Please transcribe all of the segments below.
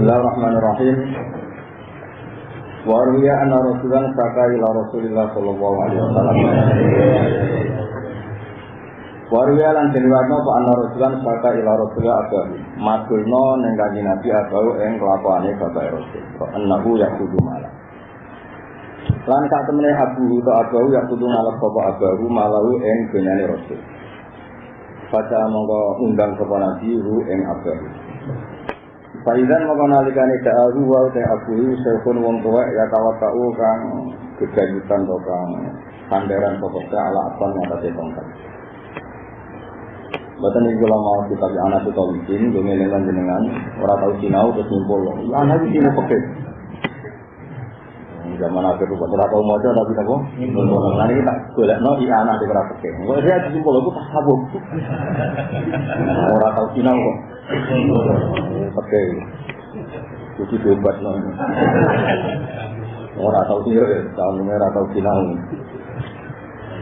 Bismillahirrahmanirrahim. Wa ruya anna rasulan saka ila Rasulillah sallallahu alaihi wasallam. Wa ruya lan diriwayatno apa anna rasulan saka ila Rasulillah agawi. Matulno ning kanjeng Nabi agawi ing kelakuane bapak Rasul. Annahu yakudu malah. Lan sak temene Abu to Abu ya kudu ngalap bapak Abu malahu ing dunyane Rasul. Baca monggo undang sapa Nabi ing Abu. Faidan mongko nalikane da'ahu wa te Abu sekun wong tuwek ya tawakau kang gegayutan to kang sandaran sapa ala apan ngatasi tongkat. Badan ini kalau mau kita di anak itu tahu izin, gue ngelengan jenengan, orang tahu sinau terus ngumpul, ya anak itu sini pakai. zaman akhir itu ora tau maca tapi napa lan iki tak golekno iki anak sing ora peke kok dia disimpul aku tak sabuk. Ora tau sinau kok peke kudu bebas no ora tau sinau tahun ora tau sinau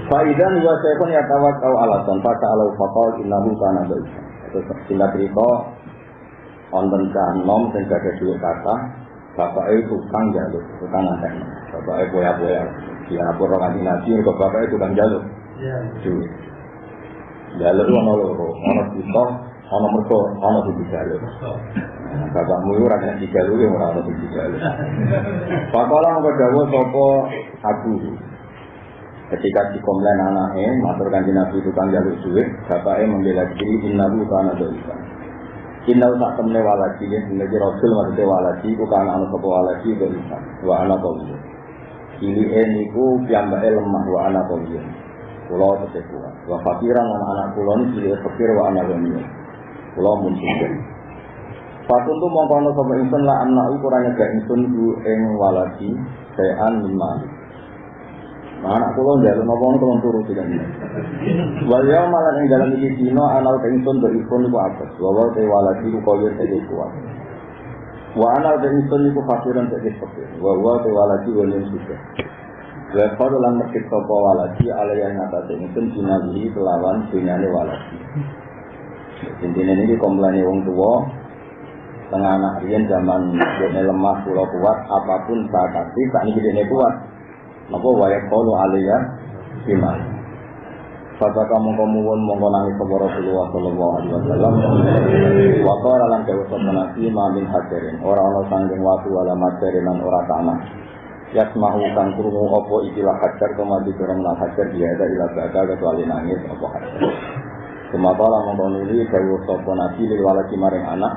Faidan wa sayfun ya tawakkau alasan fata alau faqal innahu kana baik. Itu singkat cerita wonten cah nom sing gadah dhuwit kata bapaknya tukang jaluk, tukang ngantek. Bapaknya boya-boya. Dia lapor orang kanji nabi, kok bapaknya tukang jaluk. Duit. Jaluk itu ada loro, ada kita, ada mereka, ada di jaluk. Bapakmu itu orang yang jaluk, yang orang ada di jaluk. Pakola mau kedawa sopo aku. Ketika di komplain anaknya, matur kanji nabi tukang jaluk duit, bapaknya membela diri, innahu kana doikan. Inna tak temne walaji ya, menjadi Rasul maksudnya walaji, ku kana anu sopo walaji ke Isa, wa ana koliyo. Ini eniku piyambake lemah wa ana koliyo. Kulo tetep kuat. Wa fakiran lan anak kulo ini pilih fakir wa ana koliyo. Kulo muncul. Fatun tu mongkono sopo insun la anak ukurannya gak insun ku ing walaji, sayan min Nah, anak kula njaluk napa ngono kula turu sing ngene. Wal yaum malan ing dalam iki dina anal kengsun do ikun iku apa? Wa wa te wala di ku koyo te kuat. Wa anal kengsun iku fasiran te fakir. Wa wa te wala di wonten suka. Wa qad lan mekit sapa wala di alaya ngatate ingsun dinawi kelawan dunyane wala di. Intine niki komplaine wong tuwa tengah anak riyen zaman dene lemah kula kuat apa pun saat sakit sak niki dene kuat Napa wayak kalu aliyah iman. Fata kamu pun mongko nangis kepada Rasulullah Sallallahu Alaihi Wasallam. Waktu lan dewa nabi mamin hajarin. Orang orang sanggeng waktu wala majarin dan orang tanah. Yasmahu kang krungu opo ikilah hajar kemadi kurang nang hajar dia ada ilah gada kecuali nangis opo hajar. Sematala mongko nuli dewa sopan nabi lil walaki maring anak.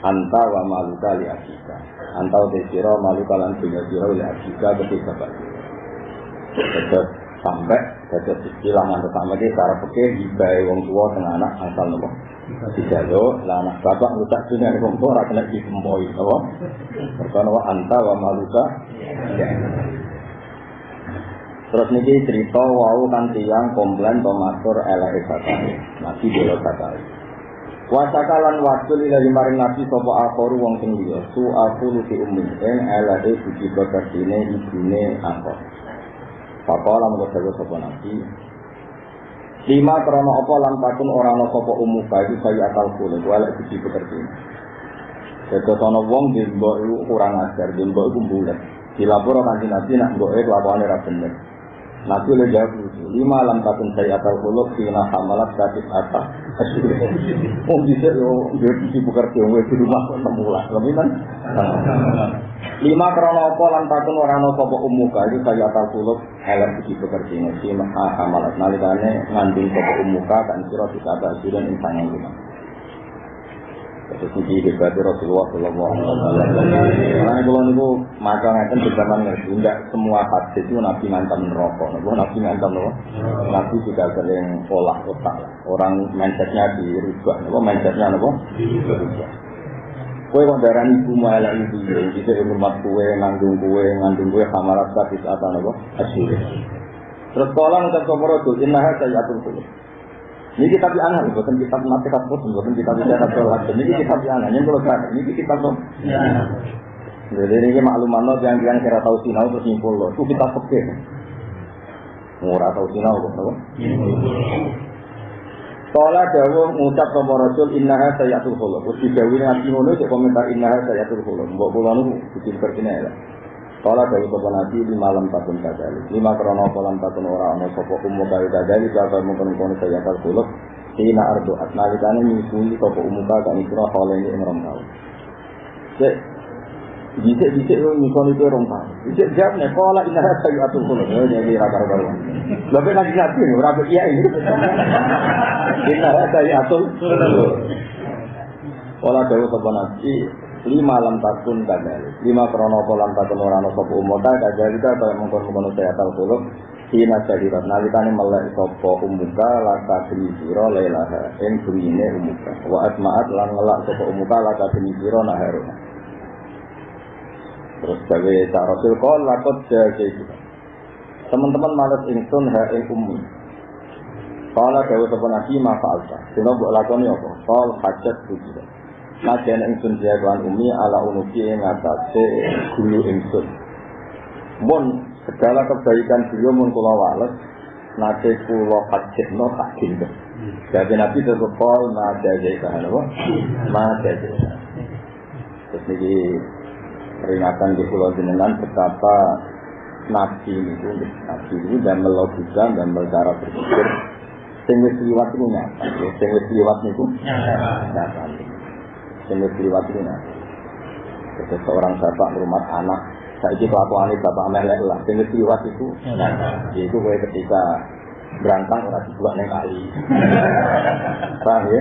Anta wa maluka li asika. Anta udah siro maluka lan punya siro li asika ketika bapak. Dados sampai istilah mantu sama iki cara pikir hibae wong tua tengah anak asal nopo. Dijalo lah anak bapak ngucap dunia wong tua kena dikempoi wa anta wa maluka. Terus niki cerita wau kan tiang komplain to matur elek sakare. Nabi belo sakare. Wasakalan waktu lila maring nabi sopo akoru wong sing liya su aku luti umum en elek suci bekasine ibune akor. Pakola mau jago sopo nabi. Lima krono apa lan orang no sopo umum itu saya akal kulo. Gue elek suci bekasine. Jadi sono wong di mbok itu kurang ajar, di mbok itu bulat. Dilapor kan nabi nak mbok itu laporannya rabener. Nabi oleh jawab itu, lima alam takun saya atau kuluk kina hamalat sakit atas. Oh bisa yo dia bisa bekerja gue di rumah temu lah, lebih kan? Lima krono apa lan takun orang nopo sopo umuka itu saya atau kuluk helm bisa bekerja ini si hamalat nalikane ngandung sopo umuka kan siro bisa ada dan insan yang lima. Terus ini Rasulullah Sallallahu Alaihi Wasallam. Karena kalau niku maka ngeten di zaman ngerti, tidak semua hadis itu Nabi ngancam neraka. Nabi Nabi ngancam neraka. Nabi juga sering olah otak. Orang mindsetnya dirubah. Nabi mindsetnya nabi dirubah. Kue kok ibu malah ibu ya, bisa hormat kue, nanggung kue, nanggung kue, kamarat sakit apa nabi asyik. Terus ngucap sama Rasul, inna saya atur kulit. Ini kitab yang aneh, bukan kitab mati kapus, bukan kitab yang ada sholat. Ini kitab yang aneh, yang kalau saya, ini kitab dong. Jadi ini makluman lo yang yang kira tahu sinau terus nyimpul lo, itu kitab pekeh. Murah tahu sinau kok, apa? Kala dawuh ngucap sama Rasul innaha sayatul khuluk. Terus didawuhi nabi ngono komentar innaha sayatul khuluk. Mbok kula niku bikin perkene ya. Kala dawuh sama nabi lima lam takun kadali. Lima krono kolam takun ora ana sapa umum kaya kadali kaya mungkin kono sayatul khuluk. Sina ardo atnalikane nyusui sapa umuka kan isra halene ing rong taun. Cek Bisa-bisa lu nyusul itu orang tahu. Bisa jawab nih, kalau ini ada kayu atur kulo, ya jadi raga raga. Lebih nanti nanti nih, raga iya ini. Kita ada kayu atur kulo. Kalau dewa sopan nanti, lima lam takun kadal, lima krono kolam takun orang sopo umota kadal kita kalau mengkon mengkon saya tahu kulo. Hina sadirat nalikane melek sapa umuka laka demi sira lailaha ing burine umuka wa asmaat lan ngelak sapa umuka laka demi sira naharuna Terus gawe tak Rasul kol lakot itu. Teman-teman malas ingsun ha ing ummi. Kala gawe sapa nabi ma fa'alta. Dina mbok lakoni apa? Kol hajat bujira. Najen ingsun jagoan ummi ala unuki ing atase gulu ingsun. Mun segala kebaikan beliau mun kula wales nate kula hajatno tak. Jadi nabi tetep kol ma jaga kan apa? Terus niki peringatan di pulau jenengan betapa nabi itu nabi itu dan melogika dan cara berpikir sing liwat itu nyata sing wis liwat niku nyata wis liwat nyata jadi seorang bapak rumah anak saya itu kelakuan bapak melek lah wis liwat itu yaitu ketika berangkang ora dibuat neng kali. Paham ya?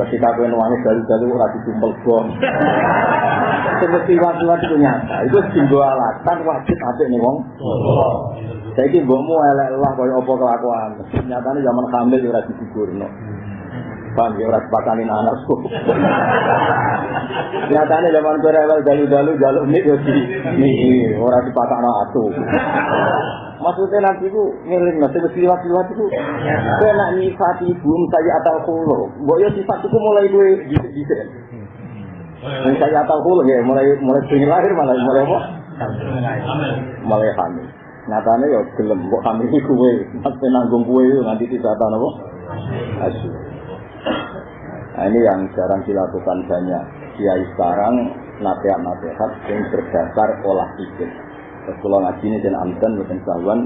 Ketika kowe nuwangi dalu-dalu ora ditumpel bom. Seperti waktu-waktu itu nyata. Itu simbol alatan wajib apik nih wong. Saiki mbokmu elek lah kaya apa kelakuan. Nyatane zaman hamil ora digugurno. Paham ya ora sepakani anakku. Nyatane zaman kowe rewel dalu-dalu jaluk nik yo di ora dipakano aku. Maksudnya nanti itu ngiling nanti liwat-liwat itu Kau nak nyifati ibu saya atau kulo Mbok ya sifat itu mulai gue bisa Yang saya atau kulo ya mulai mulai sini lahir malah mulai apa? Mulai hamil. Nyatanya ya gelem mbok hamil gue Nanti nanggung gue nanti tidak apa? Asyik Nah ini yang jarang dilakukan banyak. Kiai sekarang nasihat-nasihat yang berdasar olah pikir kalau ngaji ini dan amdan bukan sawan.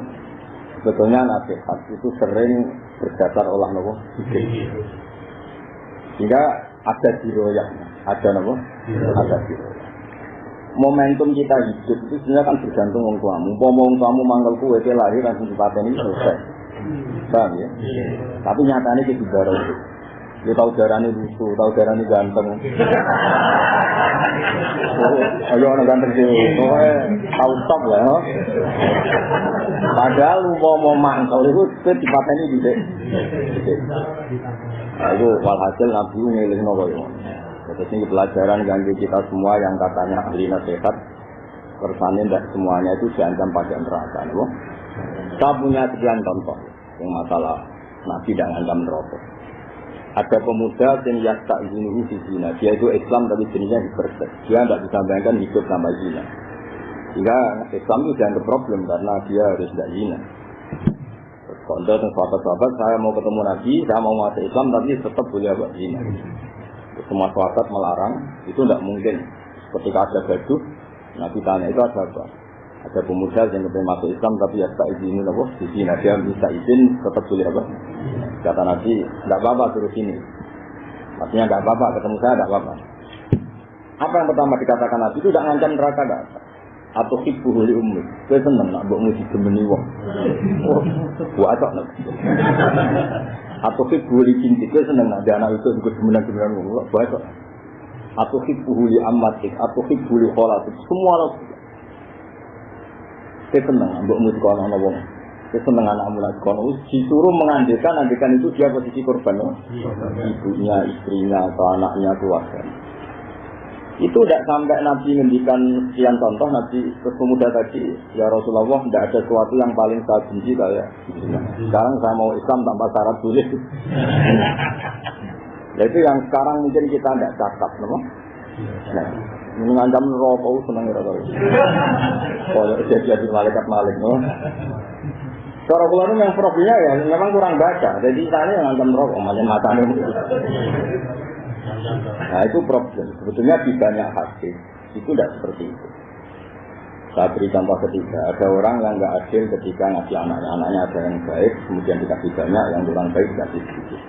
Sebetulnya nasihat itu sering berdasar olah nopo? Sehingga ada diroyak ada nopo? Ada diroyak momentum kita hidup itu sebenarnya kan bergantung orang tuamu. Mau orang tuamu manggal kue lahir langsung ini selesai. Paham ya? Tapi nyatanya kita baru itu dia tahu darahnya lusuh, tahu darahnya ganteng. Ayo orang ganteng sih, pokoknya tahu top lah. No? Padahal lu mau mau mangkal itu ini di dek. Nah, itu walhasil nabi ngiling nopo ya. Terus ini pelajaran ganti kita semua yang katanya ahli nasihat. Kersane tidak semuanya itu diancam pada neraka. Kita punya sekian contoh yang masalah nabi dan ancam neraka ada pemuda yang yasta izinu di zina. Dia itu Islam tapi jenisnya hiperset. Dia tidak bisa bayangkan hidup sama zina. Sehingga Islam itu jangan problem karena dia harus tidak zina. Kalau dan sahabat-sahabat saya mau ketemu Nabi, saya mau masuk Islam tapi tetap boleh buat zina. Semua sahabat melarang, itu tidak mungkin. Ketika ada gaduh, Nabi tanya itu ada apa? Ada pemuda yang lebih masuk Islam tapi ya tak izin apa? Di sini dia bisa izin tetap boleh apa? Kata Nabi, tidak apa-apa suruh sini. Maksudnya tidak apa-apa ketemu saya tidak apa-apa. Apa yang pertama dikatakan Nabi? Itu tidak ngancam neraka tidak atau ibu huli ummi. Saya seneng nak buat musik gemeni wong. Buat apa atau ibu huli cinti saya seneng nak anak itu juga gemenan gemenan wong. Buat atau ibu huli amatik atau ibu huli kholatik. Semua saya seneng musik orang wong. Saya seneng anakmu lagi. Kono disuruh mengandikan andikan itu dia posisi korban ibunya istrinya atau anaknya keluarga. Itu tidak sampai Nabi ngendikan sekian contoh Nabi pemuda tadi ya Rasulullah tidak ada sesuatu yang paling saya benci kayak sekarang saya mau Islam tanpa syarat boleh. Nah, itu yang sekarang mungkin kita tidak cakap no? nah, mengancam rokok seneng ya kalau jadi malaikat malik? Cara kula ini yang profilnya ya memang kurang baca. Jadi saya yang ngancam rokok, macam matanya. Nah itu problem. Sebetulnya di banyak hadis itu tidak seperti itu. Saya beri contoh ketiga, ada orang yang nggak adil ketika ngasih anaknya, anaknya ada yang baik, kemudian dikasih banyak, yang kurang baik dikasih sedikit.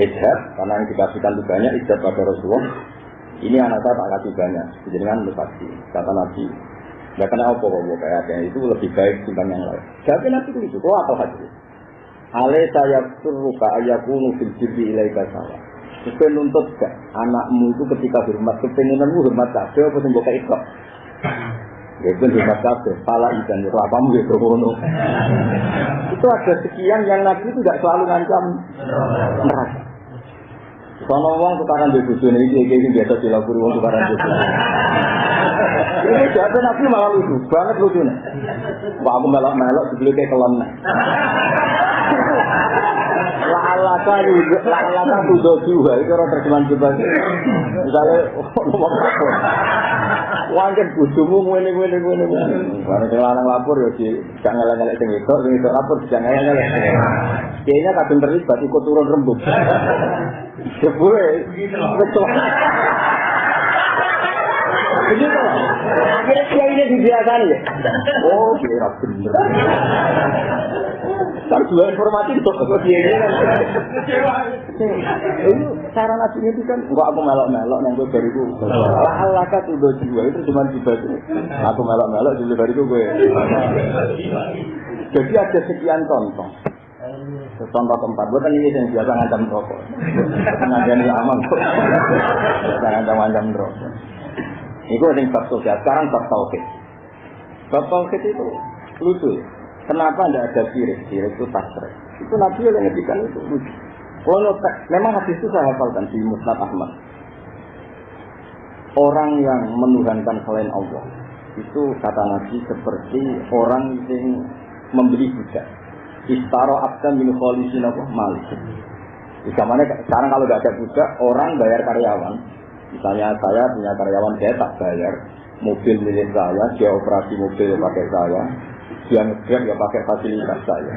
Ijab, karena yang dikasihkan itu banyak, ijab pada Rasulullah, ini anak saya tak kasih banyak, jadi kan pasti, kata Nabi, Gak kena apa kok kayak itu lebih baik dibanding yang lain. Jadi nanti itu, kok apa hadis? Ale saya suruh ayakunu fil jirbi ilaika sawa. Sepen nuntut gak anakmu itu ketika hormat kepengenanmu hormat kabeh apa sing mbok ikut. Ya itu hormat kabeh, pala ikan rapamu ya ngono. Itu ada sekian yang Nabi itu tidak selalu ngancam. Sono wong tukaran di bojone iki iki biasa dilakuri wong tukaran di Ini jatuh nabi malah lucu, banget lucu nih. Wah aku melok-melok dibeli kayak kelon nih. La'alaka juga, la'alaka tudo juga, itu orang terjemahan coba. Misalnya? Wangken bujumu ngene ngene ngene ngene. Bareng sing lanang lapor ya di gak ngelak-ngelak sing itu, sing itu lapor gak ngelak-ngelak. Kayaknya kadang terlibat ikut turun rembuk. Jebule, betul. Begitu. Akhirnya dia ini dibiasakan ya. Oh, kira bener. Kan dua informasi itu ke dia ini. Ini cara nasinya itu kan, enggak aku melok-melok nang gue bariku. Lah Allah kan udah jiwa itu cuma dibaca. Aku melok-melok jadi bariku gue. Jadi ada sekian contoh. Contoh tempat, gue kan ini yang biasa ngancam rokok. Ngajani aman kok. Ngancam-ngancam rokok. Itu yang bab sosial. Sekarang bab tauhid. Bab tauhid itu lucu. Kenapa tidak ada sirik? Sirik itu tasrek. Itu Nabi yang ngedikan itu lucu. Kalau memang hadis itu saya hafalkan di Musnad Ahmad. Orang yang menuhankan selain Allah itu kata Nabi seperti orang yang membeli budak. Istaro abdan min kholisin apa malik. Sekarang kalau nggak ada budak, orang bayar karyawan, Misalnya saya punya karyawan saya tak bayar mobil milik saya, dia operasi mobil pakai saya, dia ngegrab ya pakai fasilitas saya.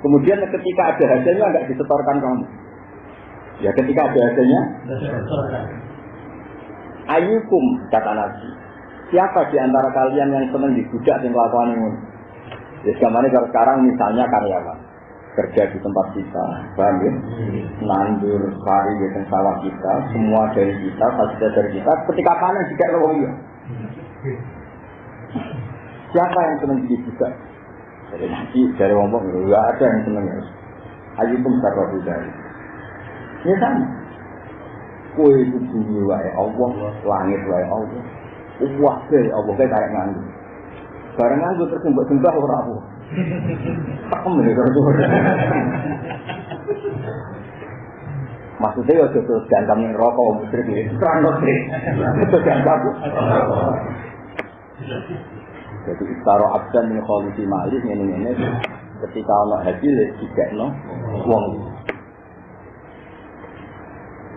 Kemudian ketika ada hasilnya nggak disetorkan kamu. Ya ketika ada hasilnya, ayukum kata Nabi. Siapa di antara kalian yang senang dibudak dan melakukan ini? Ya sekarang misalnya karyawan kerja di tempat kita, paham ya? Nandur pari di sawah kita, semua dari kita, fasilitas dari kita. Ketika panen juga ya. Siapa yang senang jadi juga? Jadi nanti dari ngomong nggak ada yang senang ya. Ayo pun sarwa dari. Ini sama. Kue itu bumi wae Allah, langit wae Allah. Wah, Allah kayak kayak nganggur. Barang nganggur terus mbak sembah orang Allah. Pakem nih kalau Maksudnya ya terus jantam yang rokok musrik ini terang musrik. Itu jantam. Jadi istaro abdan min kholisi malik ini ini ketika Allah haji tidak no. Wong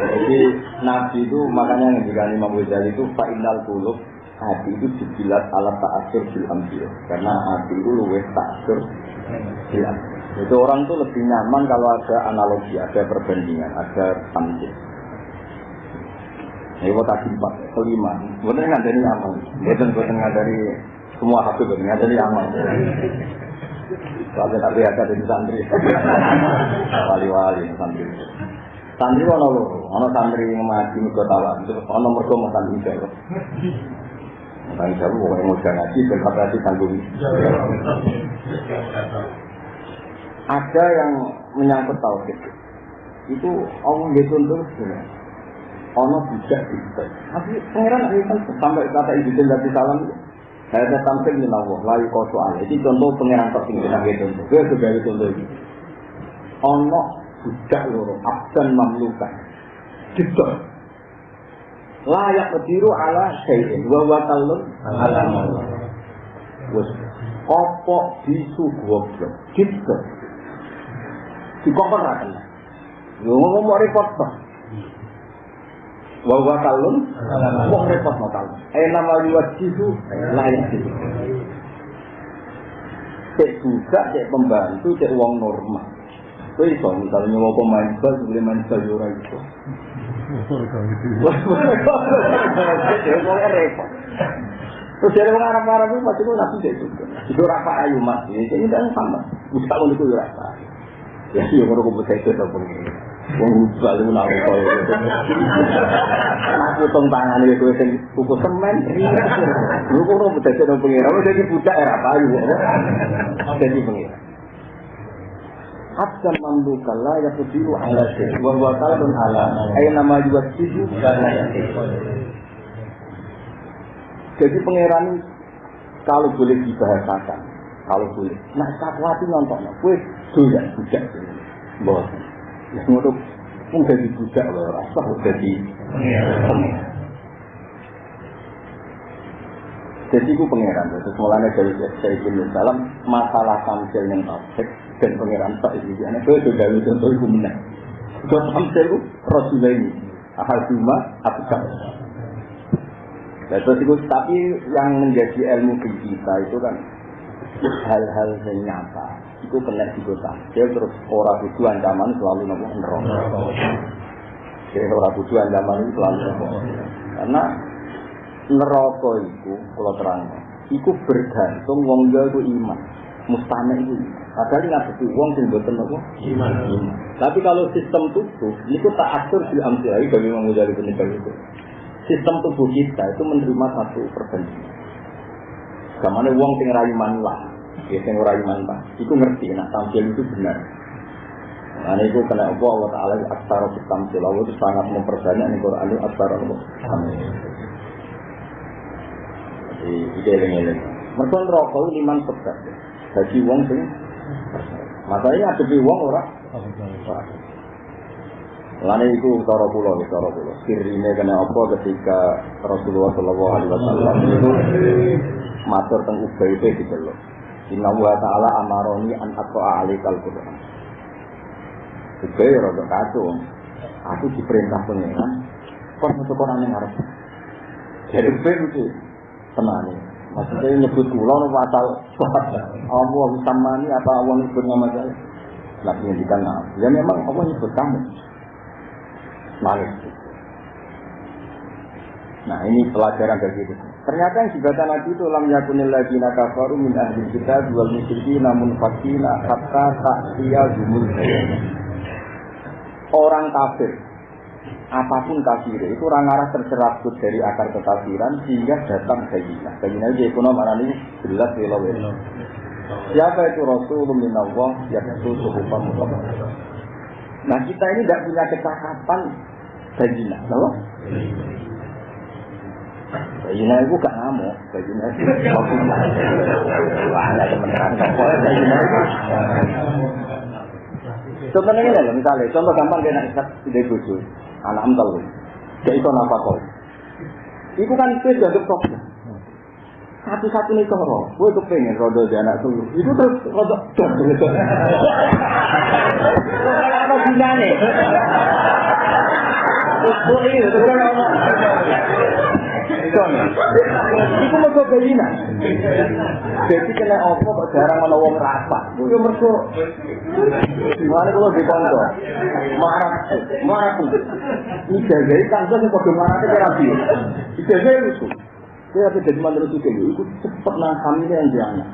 Jadi Nabi itu makanya yang dikali Imam Ghazali itu fa'inal kulub hati itu dijilat alat ta'asur bil ambil karena hati itu luwes ta'asur bil itu orang tuh lebih nyaman kalau ada analogi, ada perbandingan, ada tamjid. Ini kota empat, kelima. Benar nggak dari amal, betul nggak dari semua hati nggak dari amal. Soalnya tapi ada di santri, wali-wali santri. Santri mana lo? Ono santri mati muka tawa, itu ono mereka mau santri jauh. Tanggung jawab, pokoknya mau ngaji, berkata tanggung ada yang menyangkut tauhid itu Allah dituntut sebenarnya ono tidak bisa tapi pangeran sampai kata ibu dari salam Hada tampil min Allah, layu kau soal. Ini contoh pengiran tertinggi sebagai contoh. Gue sebagai contoh ini. Ono budak loro, abdan mamlukan. Gitu. Layak berdiri ala syai'in. Wa wa talun ala Wes kopok bisu goblok. Gitu. Dikokon ra kena. Yo ngomong repot toh. Wa wa talun wong repot no talun. Eh nama yuwajihu layak itu. Cek budak, cek pembantu, cek uang normal. Kowe iso misalnya mau pemain bal, boleh main bal yo ora iso. Repot. Terus dari orang Arab Arab itu pasti nabi itu. Itu rasa ayu mas. Ini tidak sama. Bisa untuk itu rasa. Ya iya kalau aku bisa itu apa ini. Wong ubal itu nak apa itu. Aku tong tangan itu itu kuku semen. Lu kok mau bisa itu pengira. Jadi budak era ayu. Jadi pengira. Hatta mamluka la yaqdiru ala syai. wa huwa qalbun ala. Aina ma yuwajjihu la Jadi pangeran kalau boleh dibahasakan, kalau boleh. Nah, sakwati nonton, kue doyak budak. Bos, ya ngono pun jadi budak loh, rasa jadi. Jadi itu pangeran, terus mulanya dari Sayyidina Salam, masalah tamsil yang tafsir dan pangeran tak itu, anak gue sudah contoh itu menang. Buat tamsil itu ini, ahal cuma, aku Nah, terus itu, tapi yang menjadi ilmu kita itu kan hal-hal yang nyata. Itu kena Dia terus orang butuh ancaman selalu nopo neraka. Jadi orang butuh ancaman itu selalu nopo. Karena neraka itu kalau terang, itu bergantung wong itu iman. Mustahil itu Padahal nggak betul wong sing nopo iman. Tapi kalau sistem tubuh, itu tak atur di amsilai bagi mengujar penyebab itu. Sistem tubuh kita itu menerima satu perbandingan. Kamane wong sing rayu lah, ya sing rayu lah, itu ngerti nak tampil itu benar. Ini itu kena apa? Allah Ta'ala aksara tampil Allah itu sangat memperbanyak ini Quran itu aksara Allah Jadi, itu yang ini. Mereka rokok liman sebab Bagi wong sing Masalahnya ada di wong orang Lalu itu cara pulau, cara pulau. Kirine kena apa ketika Rasulullah Shallallahu Alaihi Wasallam itu matur tentang ubay itu gitu loh. Inna wa ta'ala amaroni an atwa alikal Quran. Ubay rada kacau. Aku diperintah pengiran. Kok masuk Quran yang harus. Jadi ubay itu tenang Maksudnya nyebut pulau no pasal Allah sama ini apa Allah nyebut nama saya. Nabi ngendikan Ya memang Allah nyebut kamu nangis. Nah ini pelajaran dari itu. Ternyata yang dibaca Nabi itu lam yakunil ladina kafaru min ahli kita jual musyriki namun fakina hatta taktiya jumul Orang kafir, apa pun kafir itu orang arah tercerabut dari akar kekafiran sehingga datang bayina. Bayina itu ekonomi mana ini jelas welo Siapa itu Rasulullah minallah yang itu suhupan Nah kita ini tidak punya kecakapan Bajina, kenapa? Bajina itu gak ngamuk, Bajina itu kopi Wah, ada teman-teman, itu Contohnya ini loh, misalnya, contoh gampang kayak nak ide bojo, anak dia itu apa kok? Itu kan itu jadi problem. Satu-satu nih coro, gue kepengen rodo di anak tuh, itu terus rodo, apa gunanya? Iku mergo bayina. Jadi kena opo kok jarang ana wong rapat. Yo mergo Mane kula dikonco. Marah, marah. Ijazah kan sing padha marah kira piye. Ijazah itu. Dia ada jadi mantan itu kayak itu cepet nang kami yang jangan.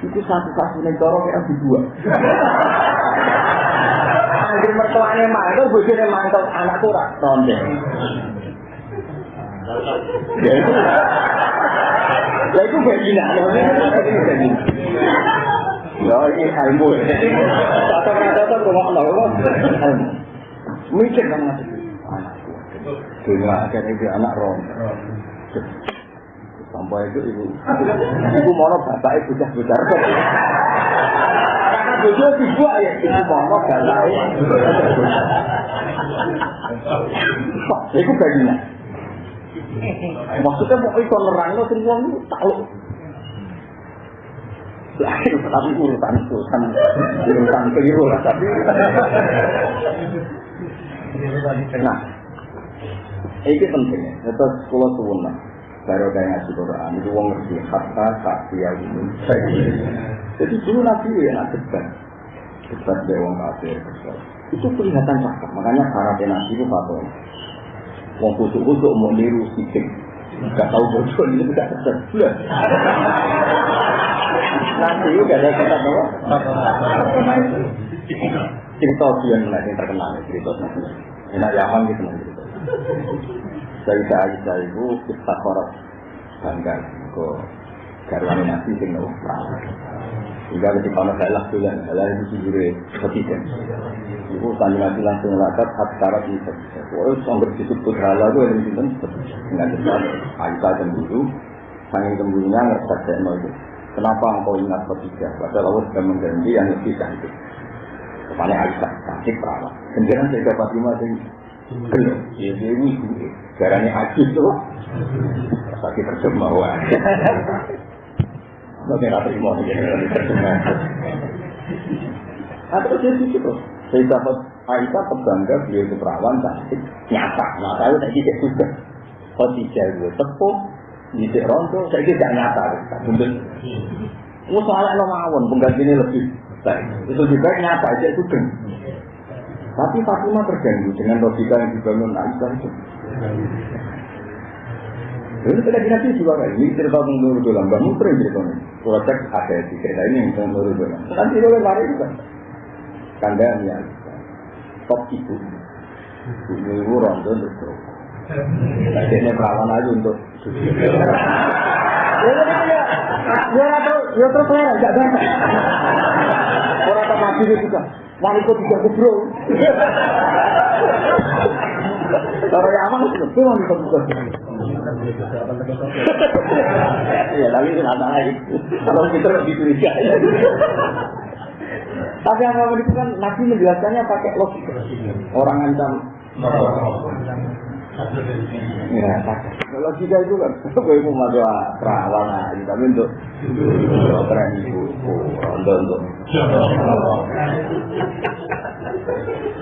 Itu satu-satunya cara kayak dua. Anjir mertuanya mantel, bojone mantel, anakku ora ronde. Lah itu begina, ya ini ilmu. Kata-kata rumah Allah, mikir kan anakku. Dunia akhirnya dia anak rom. nampa itu ibu. Ibu mono bapak ibu dah besar. Karena bojo dibuat ya ibu mono bapak ibu. Iku baginya. Maksudnya mau itu nerangno sing wong tahu. tapi urutan urutan urutan keliru lah tapi. Nah, ini penting. Terus kalau suwun baru kayak ngaji Quran itu wong ngerti hatta tak dia ini. Jadi dulu nabi ya nak debat, debat dari wong kafir. Itu kelihatan cakap. Makanya syaratnya nabi itu fatwa. Wong kusuk-kusuk mau niru sikit. Gak tahu bocor ini tidak tersebelah. Nanti juga ada kata bahwa cerita dia yang terkenal cerita nanti. Enak Yaman gitu nanti. Sayyidah Aisyah itu kita korup bangga ke garwane nabi sing nopo Hingga ketika ono salah bulan, salah itu sujure ketiga. Ibu tanya nabi langsung lakat hak syarat ini bisa. Wah, sanggup disebut halal itu yang sinten dengan cepat. Aisyah cemburu, sanging cemburunya ngerasa saya itu. Kenapa engkau ingat ketiga? Padahal Allah sudah mengganti yang lebih cantik. Kepala Aisyah, cantik perawat. Kemudian saya dapat lima Belum, ya dewi Garanya haji itu sakit terjemahan. Oke, nggak terima. Nah terus dia terus. Saya dapat Aisyah terbangga beliau itu perawan cantik nyata. Nah saya tadi tidak juga. Kau tidak gue tepuk, tidak rontok, saya tidak nyata. Mungkin, mau soalnya lo mawon penggantinya lebih baik. Itu juga nyata aja itu Tapi Fatimah terganggu dengan logika yang dibangun Aisyah itu. Ini kita nabi juga kan, ini cerita tentang Nurul Dolam, Mbak Mutri cerita ini. Kalau cek ada di cerita ini yang tentang Nurul Dolam. Nanti boleh lari juga. Kandangnya, top ibu. Ibu ibu rondo untuk bro. Jadi ini perawan aja untuk Ya, ya, ya terus lah, enggak ada. Orang tak mati juga. Wanita juga kubro. Kalau yang aman itu wanita juga. Iya, tapi itu nggak lagi. Kalau kita lebih curiga. Tapi apa itu kan Nabi menjelaskannya pakai logika. Orang ancam Ya, kita itu kan, gue mau masuk perawan aja, tapi untuk keren ibu, untuk untuk.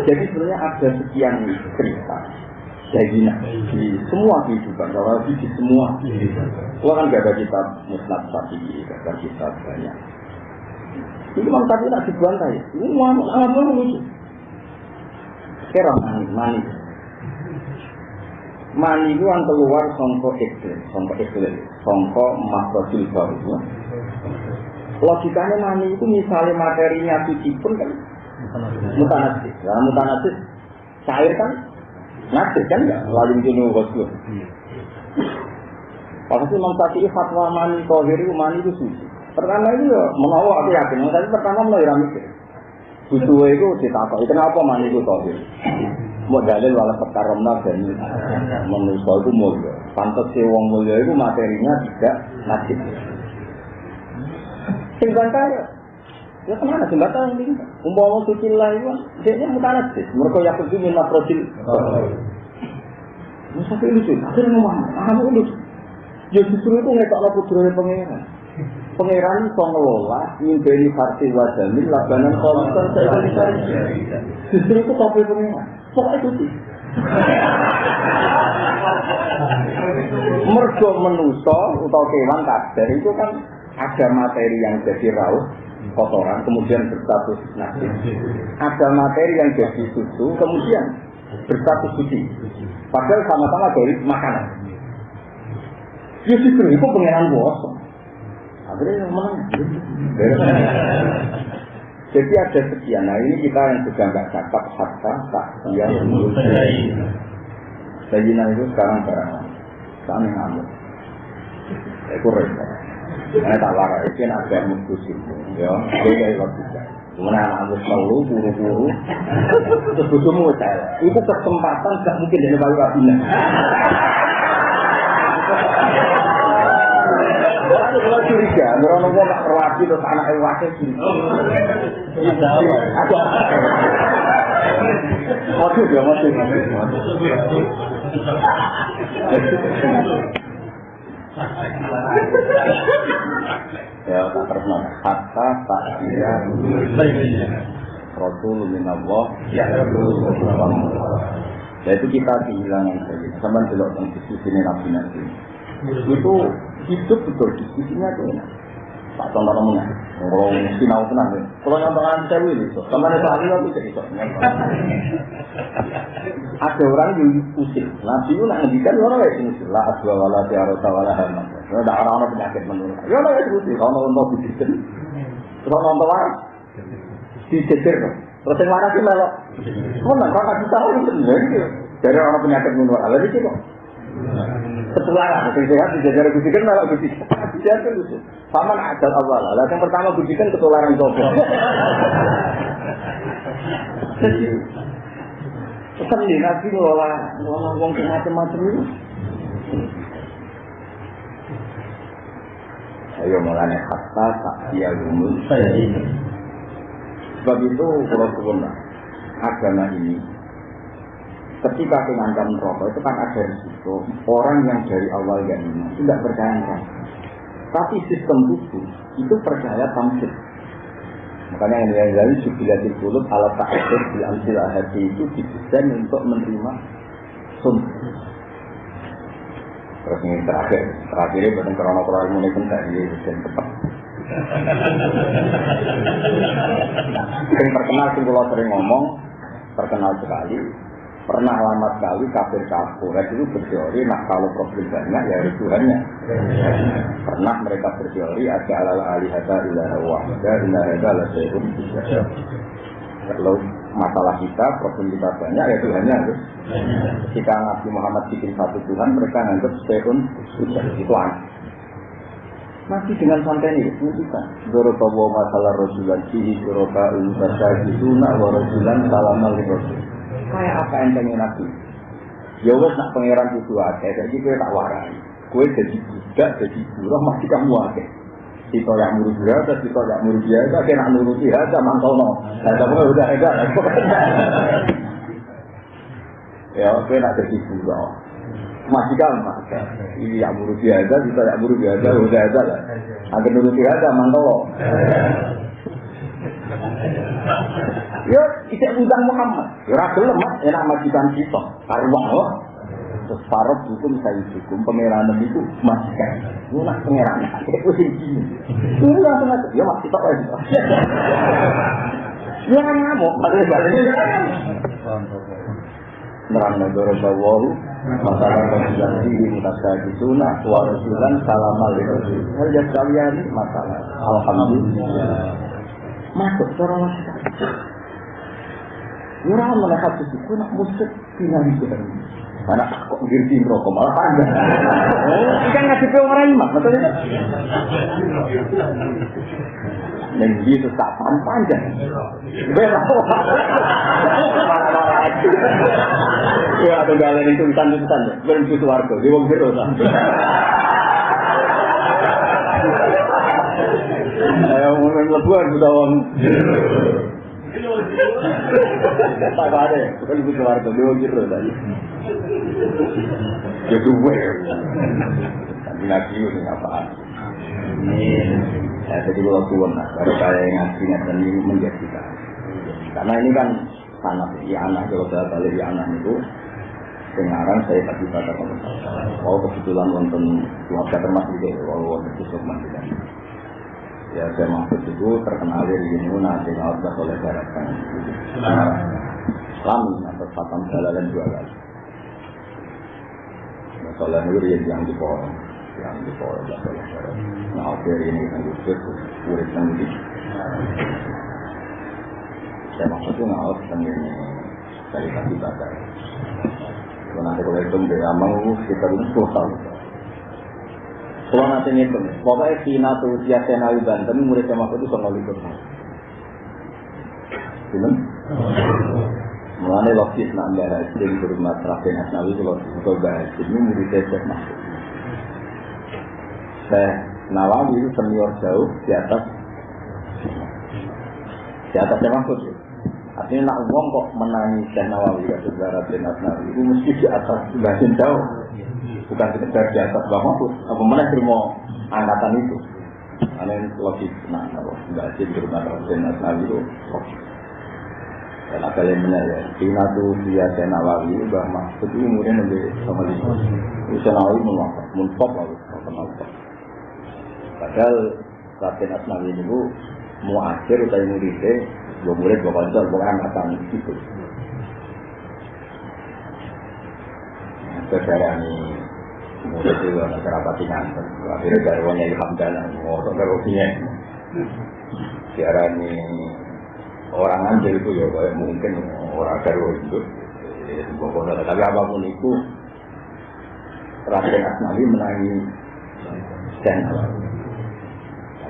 Jadi sebenarnya ada sekian cerita jadi di semua kehidupan, kalau di semua kehidupan. Itu kan gak ada kitab musnad sapi, gak ada kitab banyak. Ini memang tapi tak dibantah ya. Ini mau apa lucu. Sekarang mani, mani mani itu yang keluar songko iklim, songko iklim, songko makrosil baru. Logikanya mani itu misalnya materinya suci pun kan mutanasis. Nah, mutanasis cair kan nasib kan enggak lalu jenuh wasul. Pasti Imam Syafi'i fatwa mani tohir itu mani itu suci. Pertama itu ya menawar aku yakin, tapi pertama mulai mikir. Butuh itu ditakut, kenapa mani itu tohir? mau dalil wala sekaromna dan manusia itu mulia. Pantas si wong mulia itu materinya tidak nasib. Sing kaya, ya ke mana yang ini? Umpama suci lah itu, dia muka nasib. Mereka yang pergi minta profil. Masa itu lucu, akhirnya ngomong, kamu lucu. Ya justru itu ngetok lah putranya pengeran. Pengeran itu ngelola, ngimbeli farsi wajamin, labanan saya bisa. Justru itu topi pengeran. Pokoknya itu sih. Mergo menuso atau kewan kader itu kan ada materi yang jadi raut kotoran kemudian berstatus najis. Ada materi yang jadi susu kemudian berstatus suci. Padahal sama-sama dari makanan. Ya sih itu pengenan bos. Akhirnya yang mana? Jadi ada sekian. Nah ini kita yang sudah nggak cakap hatta tak dia menurut itu sekarang barang kami ngamuk. Itu repot. Karena tak warai, itu kan agak mutusin. Ya, dia kayak juga. Kemudian anak angus malu, buru-buru, terus bujumu saya. Itu kesempatan gak mungkin dari bayu Rabina. curiga, orang ngomong gak perwasi terus anak ewake curiga. Ada. Waduh, dia masih Ya, tak terkenal. Hatta tak kira Rasul minallah ya Yaitu kita kehilangan saja. Sama delok tentang diskusi ini nabi nanti. Itu hidup betul diskusinya tuh enak. Tak contoh namanya. Orang sinau tenang ya. Kalau nyontohan saya ini, sama ada ahli aku Ada orang yang usil. Nabi itu nak ngendikan orang yang usil. La aswa wala tiarota wala hamad. Ada orang-orang penyakit menurut. Ya orang yang usil. Kalau nonton bidikan. Kalau nonton waras. Dijejer. Terus yang mana sih melok? Oh, nah, kita tahu itu Dari orang penyakit menurut. Lalu itu kok. Ketularan, yang sehat dijajar budikan malah budikan. Dia kan lucu. Paman ajal awal. Lah yang pertama budikan ketularan sopo. Jadi nih nabi ngelola ngelola uang macam-macam itu. Ayo mulanya kata tak dia gumul. Sebab itu kalau suwun agama ini ketika mengancam rokok itu kan ada risiko orang yang dari awal yang iman tidak percaya. Tapi sistem tubuh itu percaya tamsil. Makanya yang yang lain jubilatil kulut ala ta'adur di amsil hati itu didesain untuk menerima sun. Terus ini terakhir, terakhirnya bukan krono krono mulai penting ini desain tepat. Yang terkenal kalau sering ngomong, terkenal sekali, pernah lama sekali kafir kafir itu berteori nah kalau problem banyak ya itu Tuhannya. Pernah mereka berteori ada alal alihata ilaha wahda ilaha la sayhun kalau masalah kita problem kita banyak ya Tuhannya harus. Ketika Nabi Muhammad bikin satu Tuhan mereka nganggap sayhun itu aneh masih dengan santai ini, kita. Dorobawa masalah Rasulullah, sihi doroba ulbasa gisuna wa Rasulan salamal Rasul kayak apa entengnya nabi ya wes nak pangeran itu akeh jadi gue tak warai gue jadi budak jadi buruh masih kamu akeh kita yang murid biasa, kita yang murid biasa, kita nak nuruti aja mantau no. Nah, tapi udah ada. Ya, gue nak jadi buruh. Masih kamu Ini yang murid biasa, kita yang murid biasa, udah ada lah. Agar nuruti aja mantau Ya, tidak undang Muhammad. Ya, ragu lemah, enak majikan kita. Karuang loh. Terus parok hukum saya hukum pengirahan itu majikan. Ini nak pengirahan. Itu sih gini. Ini langsung aja. Ya, masih tak lagi. Ya, ngamuk. Maksudnya balik. Nerang negara bawahu masalah konsultasi di mutasya sunnah wa rasulan salam alaikum hal kalian masalah alhamdulillah masuk seorang masyarakat Ora oleh hati itu nak musik di kita. Mana kok ngerti rokok malah panjang. Oh, kan ngasih pe orang iman, betul. Dan dia tetap panjang. Bela. Ya, galen itu tulisan-tulisan. Berhenti suarga, di wong biru lah. Ayo, mau lebuan sudah wong. Tak ada, bukan ibu keluarga, dia gitu tadi. Ya duwe. Tapi ngaji itu apa? Ya, jadi kalau tuan lah, baru saya ngaji dan ini menjadi Karena ini kan sangat ya anak kalau saya balik di anak itu sekarang saya tadi pada Oh kebetulan nonton keluarga termasuk dia, walau waktu itu ya saya maksud itu terkenal dari Yununa sehingga harus oleh darahkan Islam atau Fatam Jalalan dua kali. Masalah ini yang di pohon yang di pohon oleh Nah akhir ini kan murid yang di saya maksudnya nggak harus ini dari kaki bakar kalau nanti kalau itu dia mau kita itu tahun kalau nanti ngitung, pokoknya Cina tuh dia Senawi Banten, murid sama itu sama likur. Film? Mulanya logis nak mbak Hasim berumah terakhir Asnawi itu. Kalau mbak Hasim ini murid saya masuk. Saya Nawawi itu senior jauh di atas di atasnya Mahfud ya. Artinya nak uang kok menangi Syekh Nawawi ya saudara bin itu mesti di atas sebagian jauh bukan sekedar di atas Mbak Mahfud apa mana terima angkatan itu? Karena ini logik nah kalau nggak sih di rumah bin Asnawi itu dan ada yang benar ya. Cina tuh dia Syekh Nawawi Mbak Mahfud itu kemudian lebih sama lima Syekh Nawawi menwafat muntop lalu kenal padahal Raden Asnawi itu mau akhir utai muridnya dua murid dua konco dua angkatan itu saudara ini murid itu anak kerabat nganter akhirnya dari wanya Hamdana ngosok ke rohinya siaran ini orang anjir itu ya kayak mungkin orang baru itu pokoknya tapi apa pun itu Raden Asnawi menangi dan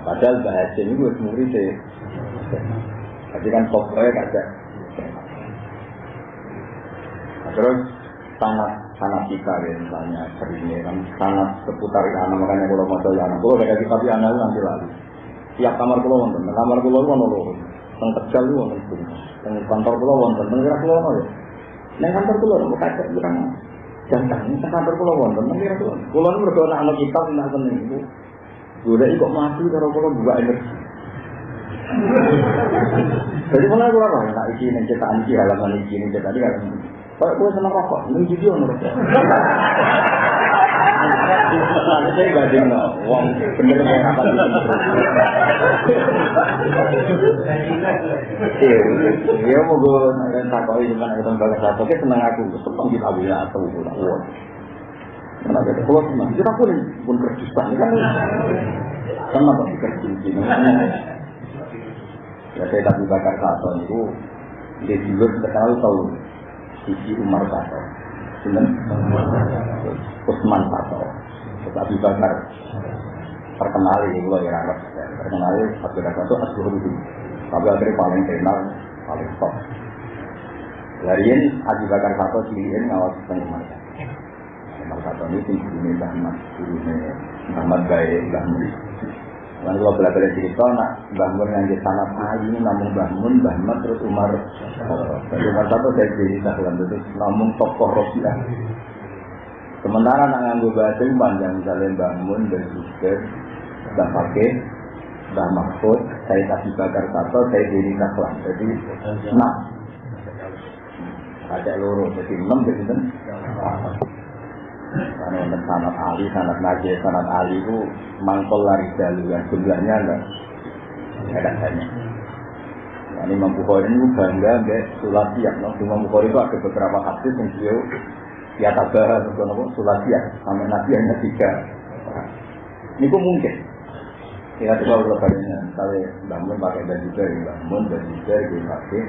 Padahal bahasa ini gue murid deh. Tapi kan pokoknya ada. Nah, terus sangat sangat kita ya misalnya seringnya kan sangat seputar anak makanya kalau mau tahu anak kalau ada kitab anak nanti lagi. Tiap kamar pulau wonten, kamar pulau wonten lho. Teng Tegal wonten. Teng kantor pulau wonten, teng kira pulau ya. Neng kantor pulau mau kaca kurang jantan, ini kantor pulau wonten, teng kira pulau. Pulau ini berdoa anak kitab nak seneng itu. Gue kok mati kalau pulau buka energi. Jadi mulai gue apa? Nah, iki nih cetakan iki halaman iki nih cetakan halaman. Kalau gue seneng rokok, ini video menurut saya. Lalu saya gak no, uang bener apa gitu. Iya, iya mau gue nanti takoi cuma kita nggak satu, oke seneng aku, kita bila atau uang. Karena kita keluar kita pun pun kerja kan, sama kerja Ya saya tadi bakar satu itu. Dia tahu sisi Umar Sato, Sinten Usman Sato, Terus Abu Bakar terkenal ini kalau ya rakyat terkenal Abu Bakar itu Asbur itu. Tapi akhirnya paling terkenal paling top. Dari ini Abu Bakar Sato ngawal tentang Umar Sato. Umar Sato ini tinggi ini Ahmad, ini Ahmad Baik, Ahmad Lalu kalau belajar cerita, nak bangun yang di sanat Ali ini namun bangun, bangun terus Umar. Umar satu saya jadi dalam itu namun tokoh Rofiah. Sementara nak nganggo bahasa panjang misalnya bangun dan juga Mbak Fakir, Mbak Mahfud, saya kasih bakar satu, saya jadi taklan. Jadi enam. Ada loro, jadi enam, jadi enam. Karena untuk sanat Ali, sanat Najib, sanat Ali itu mangkol lari jalu yang jumlahnya enggak ada banyak. Nah, ini Imam Bukhari ini bangga enggak sulasiat. No? Imam Bukhari itu ada beberapa hadis yang beliau ya tabah atau sulasiat sampai Nabi hanya tiga. Ini pun mungkin. Ya coba kalau kalinya, kalau bangun pakai baju dari bangun, baju dari pakai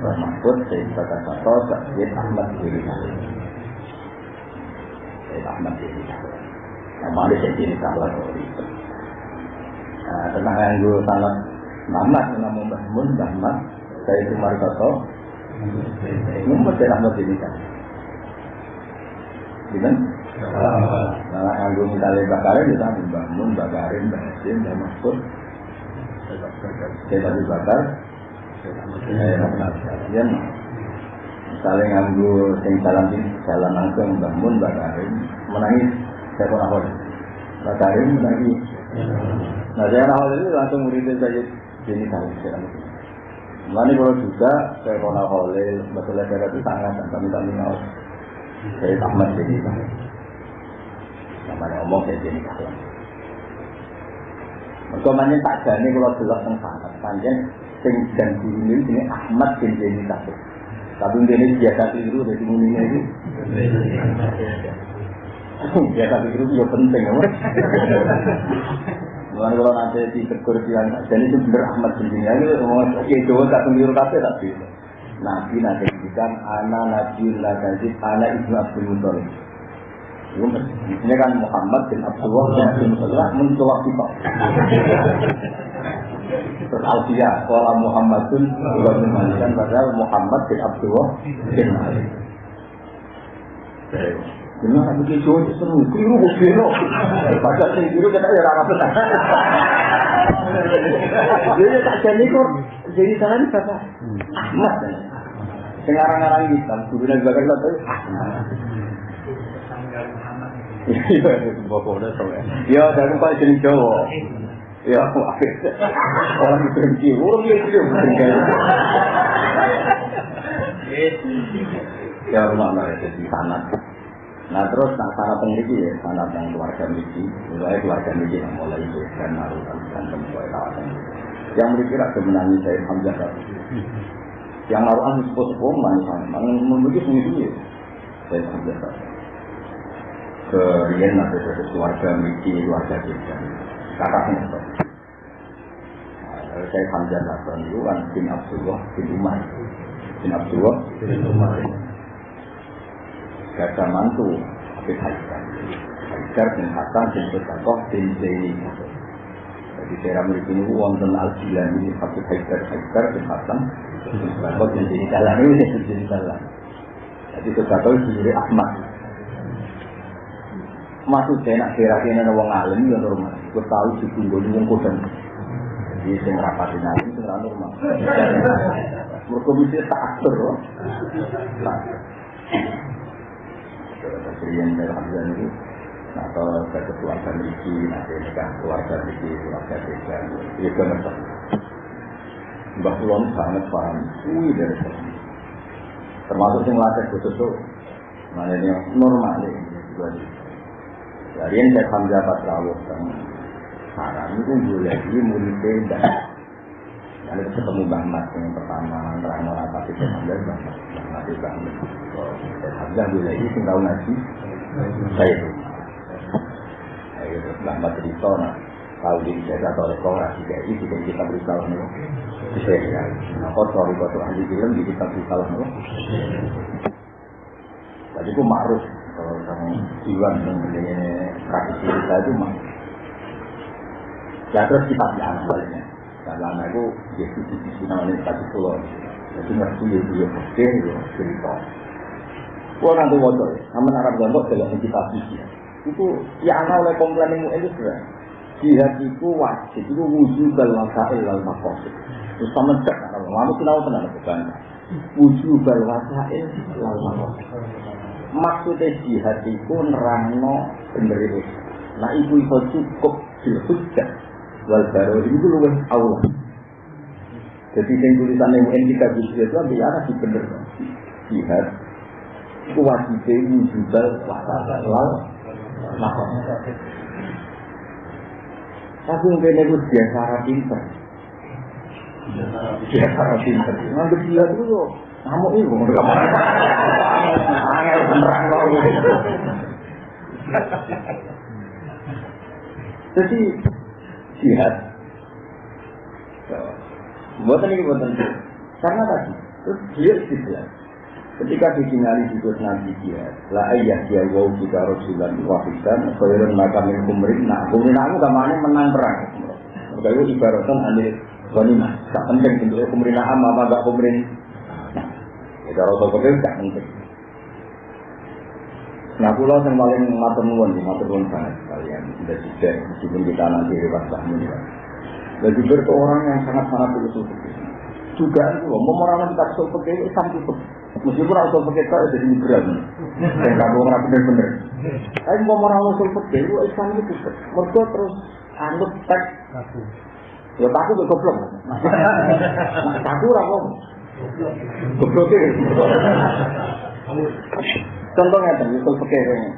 Mahfud, saya kata kata, Sayyid Ahmad Sayyid Ahmad bin Nama ada saya jadi salah Nah, tentang yang gue sangat Mahmad, nama Mbah Mun, Mahmad, saya itu Marikoto, ini mesti Ahmad kan. Gimana? Nah, yang bakarin, kita Mbah Mun, Mbah Karim, Mbah Hasim, Mbah Mahfud, saya bakar, saya Ahmad Kalian, misalnya nganggu sing salam salam langsung Mbah Mun, Mbah Karim, menangis saya pun ahol. Mbah Karim menangis. Nah saya ahol itu langsung muridin saya jadi tahu saya. Mulai kalau juga saya pun ahol, betulnya saya itu sangat dan kami kami mau. Saya Ahmad jadi tahu. Namanya ngomong saya jadi tahu. Mereka tak jane kalau jelas tentang sangat panjang sing dan guru ini Ahmad bin Zaini Tasik. Tapi ini biasa tiru dari muninya itu. Biasa tiru itu penting ya. Mulai kalau nanti di kekursian, jadi itu benar Ahmad bin Zaini. Ini ngomong ya Jawa tak keliru kafe tapi. Nabi nanti bilang anak Nabi Lagazid, anak Ibnu Abdul Muttalib. Ini kan Muhammad bin Abdullah bin Abdul Muttalib mencolok kita. Terus Alfiyah, Kuala Muhammadun bin Malik kan padahal Muhammad bin Abdullah bin Malik. Benar aku ki jo seneng keliru kok biro. Padahal sing keliru kita ya ora benar. Jadi tak jadi kok jadi sana kata Ahmad. Sing aran-aran Islam nang bakal lho. Iya, bapak udah tau ya. Ya, dari Pak jenis Jawa. Ya, aku akhir. Orang berhenti, orang yang tidak berhenti. Ya, rumah lah, jadi sanat. Nah terus nak sana pengriki ya, sana yang keluarga miki, mulai keluarga miki yang mulai itu dan naruhan dan tempoh kawasan Yang mereka ada menangi saya Hamzah tadi. Yang naruhan sepuh-sepuh manis, memiliki sendiri ya, saya Hamzah tadi ke Rian ada dari keluarga Miki, keluarga kita. Kakaknya itu. Saya Hamzah Hasan itu kan bin Abdullah bin Umar. Bin Abdullah bin Umar. Gajah mantu Habib Haidar. Haidar bin Hasan bin Besakoh bin Zaini. Jadi saya memiliki ini wonten al-jilan ini Habib Haidar Haidar bin Hasan bin Besakoh bin Zaini. Jalan ini jadi jalan. Jadi Besakoh sendiri Ahmad maksud saya nak kira kira wong alim ya normal. Gue tahu si tunggu di wong kodam. Jadi saya ngerapatin alim itu normal. Mereka bisa tak atur loh. Kemudian dari Hamzah itu, nah kalau ke keluarga Miki, nanti nikah keluarga Miki, keluarga Desa, itu kan ngerti. Mbak sangat paham, wih dari sini. Termasuk yang latih khusus itu, mana yang normal ini, dari yang saya Hamzah Pak Rawuh kan Haram itu boleh di murid beda. Lalu ketemu Bang Mat yang pertama terang orang tapi saya Hamzah Bang Mat Bang Mat itu Bang Mat. Saya Hamzah boleh ini tinggal ngaji. Saya itu. Ayo Bang Mat cerita nah Tahu di oleh kau rasi kayak ini Kita kita berusaha nih Bisa ya Nah kau sorry kau tuh ahli film di kita berusaha nih Tadi itu ma'ruf kalau kamu jiwa mengenai tradisi kita itu mah. Ya terus kita di awalnya karena anak itu dia di sisi namanya tadi pulau. Jadi ngerti ya dia pasti ya cerita. Gua nanti wajah, sama Arab Gondok dalam kita sisi. Itu ya anak oleh komplain ilmu itu sudah. Jihad itu wajib itu wujud dalam masail dalam makosid. Terus sama cek kalau kamu tahu tenang bukan wujud dalam masail dalam makosid maksudnya jihad itu nerangno bener itu. Nah ibu itu cukup dilhujjah wal baru itu luwes Allah. Jadi yang tulisan yang UN kita bisa itu ambil arah di bener jihad itu wajib wujudal wasal lal makam. Tapi mungkin itu biasa pinter. Biasa pinter. Ngambil jihad itu kamu itu angel beneran kok. Jadi jihad. Buatan ini buatan Karena tadi, terus dia istilah. Ketika disingali di kurs Nabi dia, la ayah dia wow kita Rasulullah wafisan, khairun maka min kumrin, nah kumrin aku gamanya menang perang. Maka itu ibaratkan anil ghanimah. Tak penting bentuknya kumrin apa apa gak kumrin Kalau soal fakir tidak penting. Nah pulau yang paling matur nuwun di matur nuwun banget kalian sudah tidak meskipun kita nanti lewat sahmu ya. Dan juga itu orang yang sangat sangat fikir. Juga itu mau orang kita usul fikir itu Islam tutup. Meskipun usul fikir itu jadi migran. Dan kamu orang benar-benar. Tapi mau orang usul fikir itu Islam itu. Mereka terus anut teks. Ya takut goblok. Takut apa? Contohnya tadi, usul ini.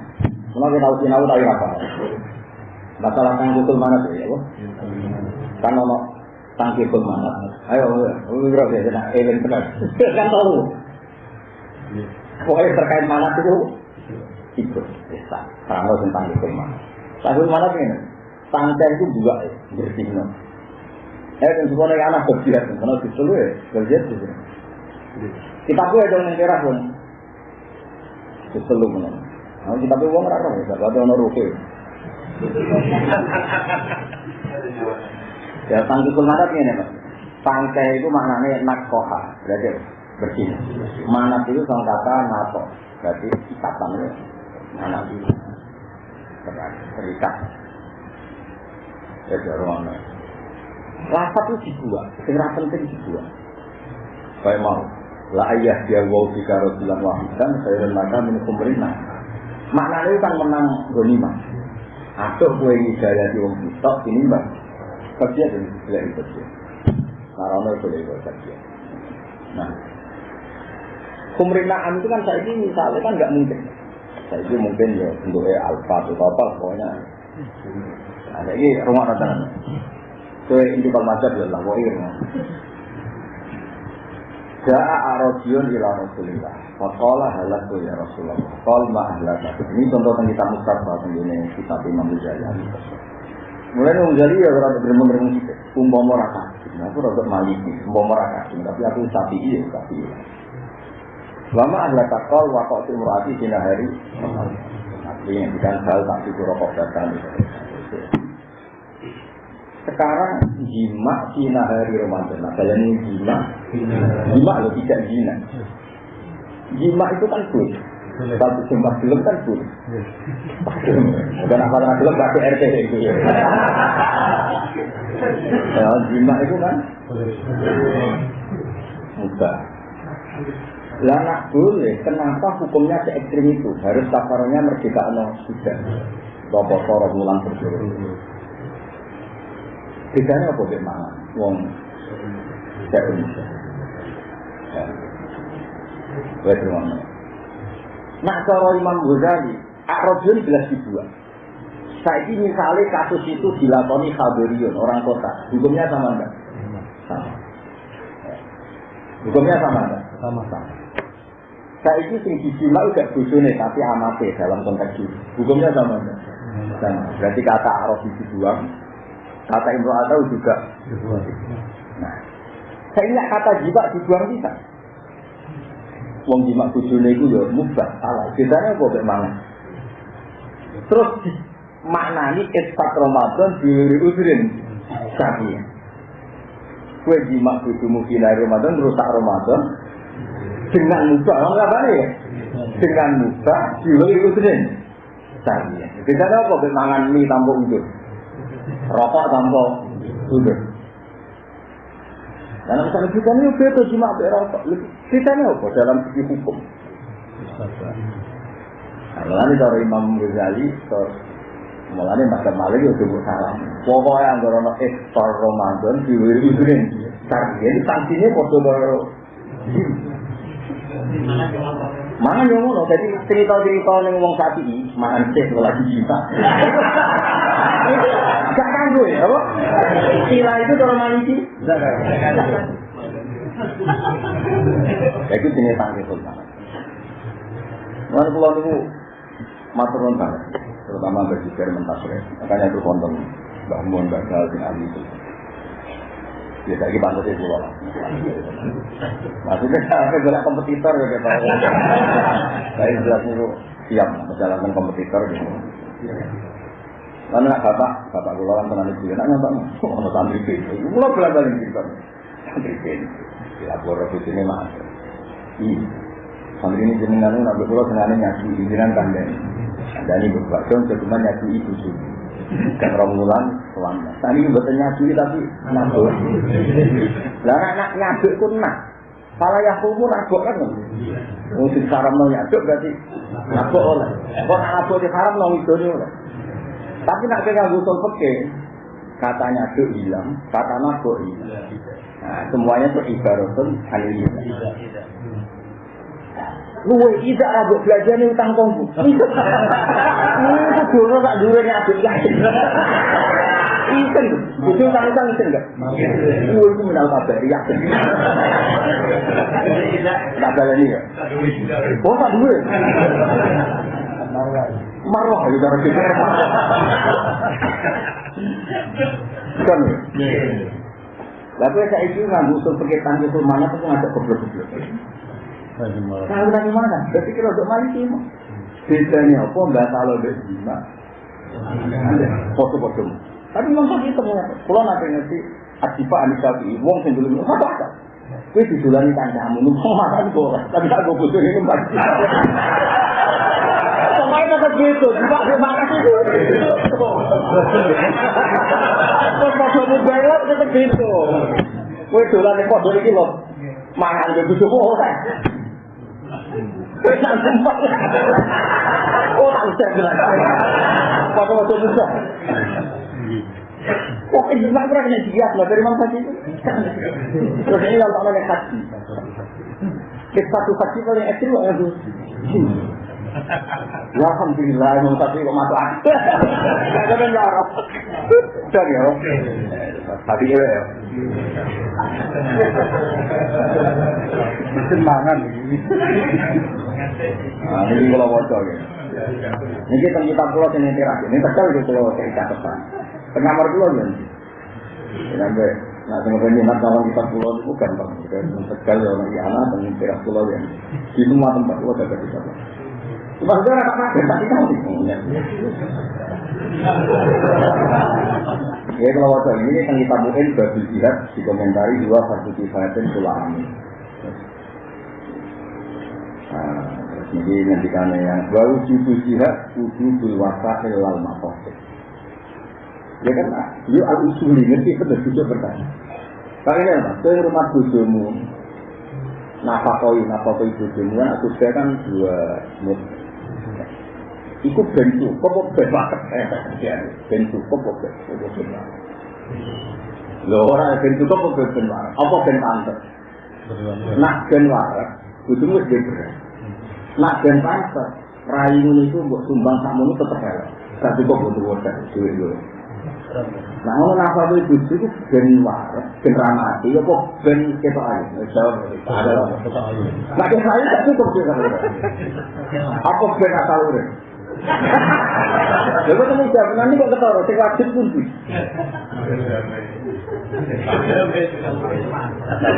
Kalau kita tahu sinau tahu apa? Masalah tang usul mana tuh ya, Kan ono tang usul mana? Ayo, berapa ya? Nah, event benar. Kan tahu. Pokoknya terkait mana itu ikut. Bisa. Kalau tentang usul mana. Tang mana ini? Tangkai itu juga bersih. Eh, dan semuanya anak berjihad, karena disuruh ya, berjihad sini. Kita gue ada yang cerah pun. Selalu menang. Nah, kita gue uang rara, ya, ada orang ruke. Ya, tangki kulmadat ini, Pak. Tangkai itu maknanya nakoha, berarti bersih. Manat itu sama kata nato, berarti ikatan. Ya. anak itu terikat. Ya jarang Lafat itu dibuat, segera penting dibuat. Kayak mau, la ayah dia wow jika rasulan wahidan, saya maka minum pemerintah. Maknanya itu kan menang gonimah. Atau kue hidayah di wong kita, ini mbak. Kerja dan tidak kerja. Karena boleh kerja. Nah, pemerintahan itu kan saya ini misalnya kan nggak mungkin. Saya ini mungkin ya untuk alfa atau apa pokoknya. Nah, ini rumah rata-rata. Kue intikal mazhab ya lah, wahir. Ja'a arojiyun ila Rasulillah. Faqala halatu ya Rasulullah. Qal ma ahlaka. Ini contoh yang kita mustafa ini kita Imam Ghazali. Mulai Imam Ghazali ya rada bener-bener musik. Umpama raka. Aku rada maliki, umpama raka. Tapi aku sapi iya, sapi iya. Lama ahlaka qal wa qatil murati sinahari. Artinya bukan hal cukup rokok datang. Sekarang jima Cina hari Ramadan. Nah, kalian ini jima, jima lo tidak jina. Jima itu kan pun. Satu jumlah film kan pun. Apa apa film pakai RT itu. Ya, jima itu kan mudah. Lah nak boleh, kenapa hukumnya se ekstrim itu? Harus kafarnya merdeka no sudah. Bapak Soro mulang bersuruh. Bedanya apa bek mangan? Wong saya Indonesia. Ya. Wes rumah. Nak cara Imam Ghazali, Akrobiyun jelas dibuat. Saya ini misalnya kasus itu dilakoni Khabiriyun, orang kota. Hukumnya sama enggak? Sama. Hukumnya sama enggak? Sama-sama. Saya ini sing dijima udah bojone tapi amate dalam konteks itu. Hukumnya sama enggak? Sama. Berarti kata Arab dibuang, Kata Imro Atau juga. Nah, saya ingat kata jiwa dibuang bisa. Wong jimat bujune itu ya mubah, salah. Bedanya apa bagaimana? Terus maknani isfat Ramadan diuri usrin sapi. Kue jimat bujumu kina Ramadan rusak Ramadan dengan mubah, orang apa ya? Dengan mubah diuri usrin sapi. Bedanya apa bagaimana mie tanpa? Rokok tanpa duduk. Dalam misalnya kita ini beda cuma rokok. Kita ini apa dalam segi hukum? Nah, ini dari Imam Ghazali, mulanya Mbak Malik itu salah. Pokoknya yang ada iftar Ramadan diwiri-wirin. Ini sanksinya kode baru. Mangan yang ngono, jadi cerita-cerita yang ngomong sapi, mangan cek lagi kita. Gak kanggo ya, apa? Sila itu kalau maliki? Ya itu jenis tangki sultan. Mana pulau itu maturun banget, terutama bagi mentasre. Makanya itu konten Mbak Mun, Mbak Gal, Bin Ali itu. Ya lagi pantas itu lah. Maksudnya saya bilang kompetitor ya kita. Saya jelas itu siap menjalankan kompetitor gitu. Karena bapak, bapak gue kan pernah itu, nak nyampe mau santri itu, mulai bulan balik gitu. Santri itu, dilapor itu ini mah. Iya, santri ini jenengan nak berpulau sengaja nyaki pimpinan kandang. Dan ini berbuat dong, cuma nyaki itu sih. Kan romulan selamat. Tadi buatan nyaki tapi nabuk. Lah anak nyabuk pun nak. Salah yang kumu nabuk kan? Mungkin saram mau nyabuk berarti nabuk oleh. Kok nabuk di haram mau itu oleh. Tapi nak kita gusul peke, katanya itu hilang, kata nabuk hilang. Nah, semuanya itu ibaratun halil Luwe agak belajar nih utang tonggu. Itu dulu tak dulu nyabuk yakin. Isen, itu utang utang isen enggak? Luwe itu menal kabar yakin. Tak balani ya? Oh tak dulu. Marwah ya cara kita. Kan? Lalu saya itu nggak usul pakai itu mana tuh ngajak goblok-goblok. Tahu dari mana? Berarti kalau untuk maliki mah. Bedanya apa? Mbak kalau udah jima. Foto-foto. Tapi memang itu mengapa? Kalau nanti ngerti Adipa Anisabi, wong sing dulu apa apa? Kue didulani kancamu, numpang makan boleh. Tapi tak gue butuh ini mbak. Makanya tetap gitu, cuma terima kasih itu. Terus mau coba belok tetap gitu. Kue dolan di pojok ini loh, mangan di bujuk orang. Tak usah bilang. Mau coba Kok ini nggak pernah kena diat lah dari mana itu? Terus ini kalau namanya haji. Kita satu haji paling ekstrim lah. Ya alhamdulillah yang tadi kok masuk akal. Enggak ada ngarep. Dan ya. Tadi ya. Mesin mangan ini. Nah, ini kalau wajah ya. Ini kita kita pulau sini terakhir. Ini tegal di pulau cerita depan. Pengamar pulau ya. Sampai Nah, kemudian minat kawan kita pulau itu gampang. Tegal ya, orang dan teras pulau ya. Di semua tempat pulau ada bisa. Sudah ada apa tapi kamu Ya kalau waktu ini yang kita mungkin bagi jihad dikomentari dua fardu kifayatin sulami. Nah, terus ini nanti karena yang baru wujud jihad wujud wasa ilal makosid. Ya kan, yuk al ngerti benar bertanya. Kalian apa? Saya rumah bujumu, nafakoi bujumu kan aku kan dua mut Iku ben cukup apa ben banget? Ben apa ben cukup Lho ora apa ben? Apa ben? Nak ben waras, kudu beres. Nak ben pantes, itu mbok sumbang sakmono tetep elek. Gak cukup untuk wadah duit. Nah, ngono napa kuwi bojo iku ben waras, ben ramati, apa ben ketok ae. Nah, ketok ae gak cukup sih Apa ben asal urip? Lha kok temen jawab nanti kok ketara sing wajib pun di.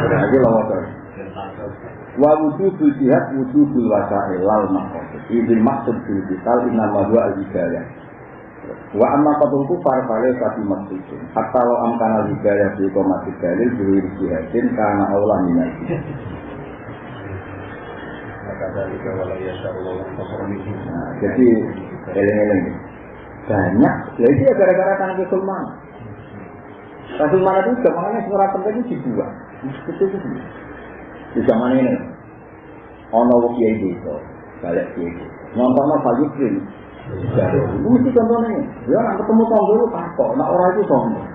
Lagi lho motor. Wa wujudul jihad wujudul wasail lal maqasid. Idil maksud bil inna ma huwa al-hidayah. Wa amma qatul kufar fale kati maksudun. Hatta lo amkana hidayah bi qomati dalil bi jihadin kana aula jihad. Nah, jadi eleng-eleng banyak. Ya itu ya gara-gara tanah Sulman. Sulman itu zamannya surat penting itu dibuat. Itu itu di zaman ini. Ono kiai itu, balik kiai. Nonton apa Yusrin? Mesti contohnya. Ya, nak ketemu tonggo itu takut. Nak orang itu sombong.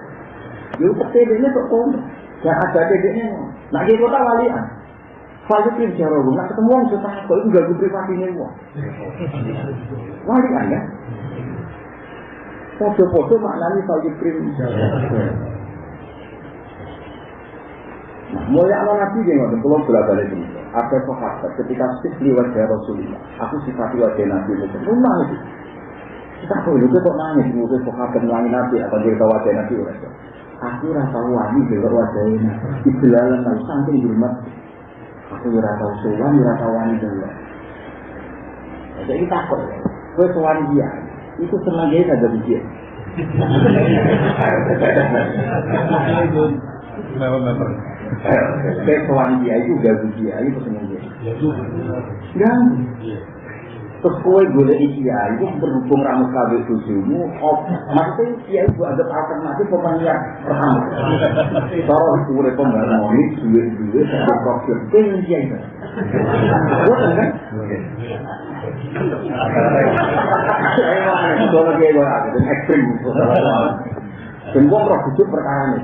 Ya, ini kok sombong. Ya, ada dedeknya. Nak kiai kota walian. Fajr itu bicara nak ketemu orang sudah takut itu gak gue privasinya wong. Walian ya. Podo-podo maknanya Fajr Krim. Nah, mulai awal nabi dia ngomong, kalau bolak balik ini, ada sahabat ketika sifli wajah Rasulullah, aku sifati wajah nabi itu, itu kok itu kok nangis, mungkin sahabat nangis nabi, apa cerita wajah nabi udah. Aku rasa wani dengan wajah ini, iblalan kalau saking hormat, aku rasa suwan, rasa wani dulu. Jadi takut, gue suwan dia, itu senang dia ada di dia. Member-member. Kayak kawan dia itu gak dia, itu seneng dia. Dan terus kue boleh dia itu berhubung ramu kabel tujuhmu, maksudnya dia itu ada alternatif. Kalau pembangunan duit duit satu profil pengen dia itu. Bukan kan? Mau kayak gue ada dan ekstrim. Dan gue merah bujuk perkara ini.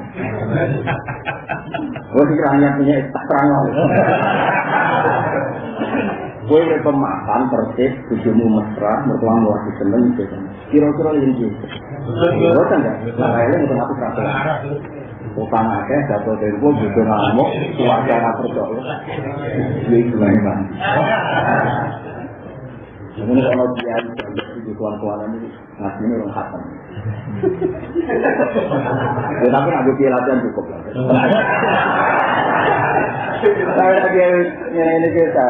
Gue hanya punya Udah pemakan tertib, bujumu mesra, mertuamu lagi seneng, kira-kira yang gitu. Gue kan gak, nah ini untuk aku. Utang akeh, jatuh dari gue, bujuk ngamuk, kuat jangan percaya. Ini gimana. Ini kalau dia di kawan-kawan ini ngasih ini orang khatam. Ya tapi nak bukti latihan cukup lah. Saya lagi ini kita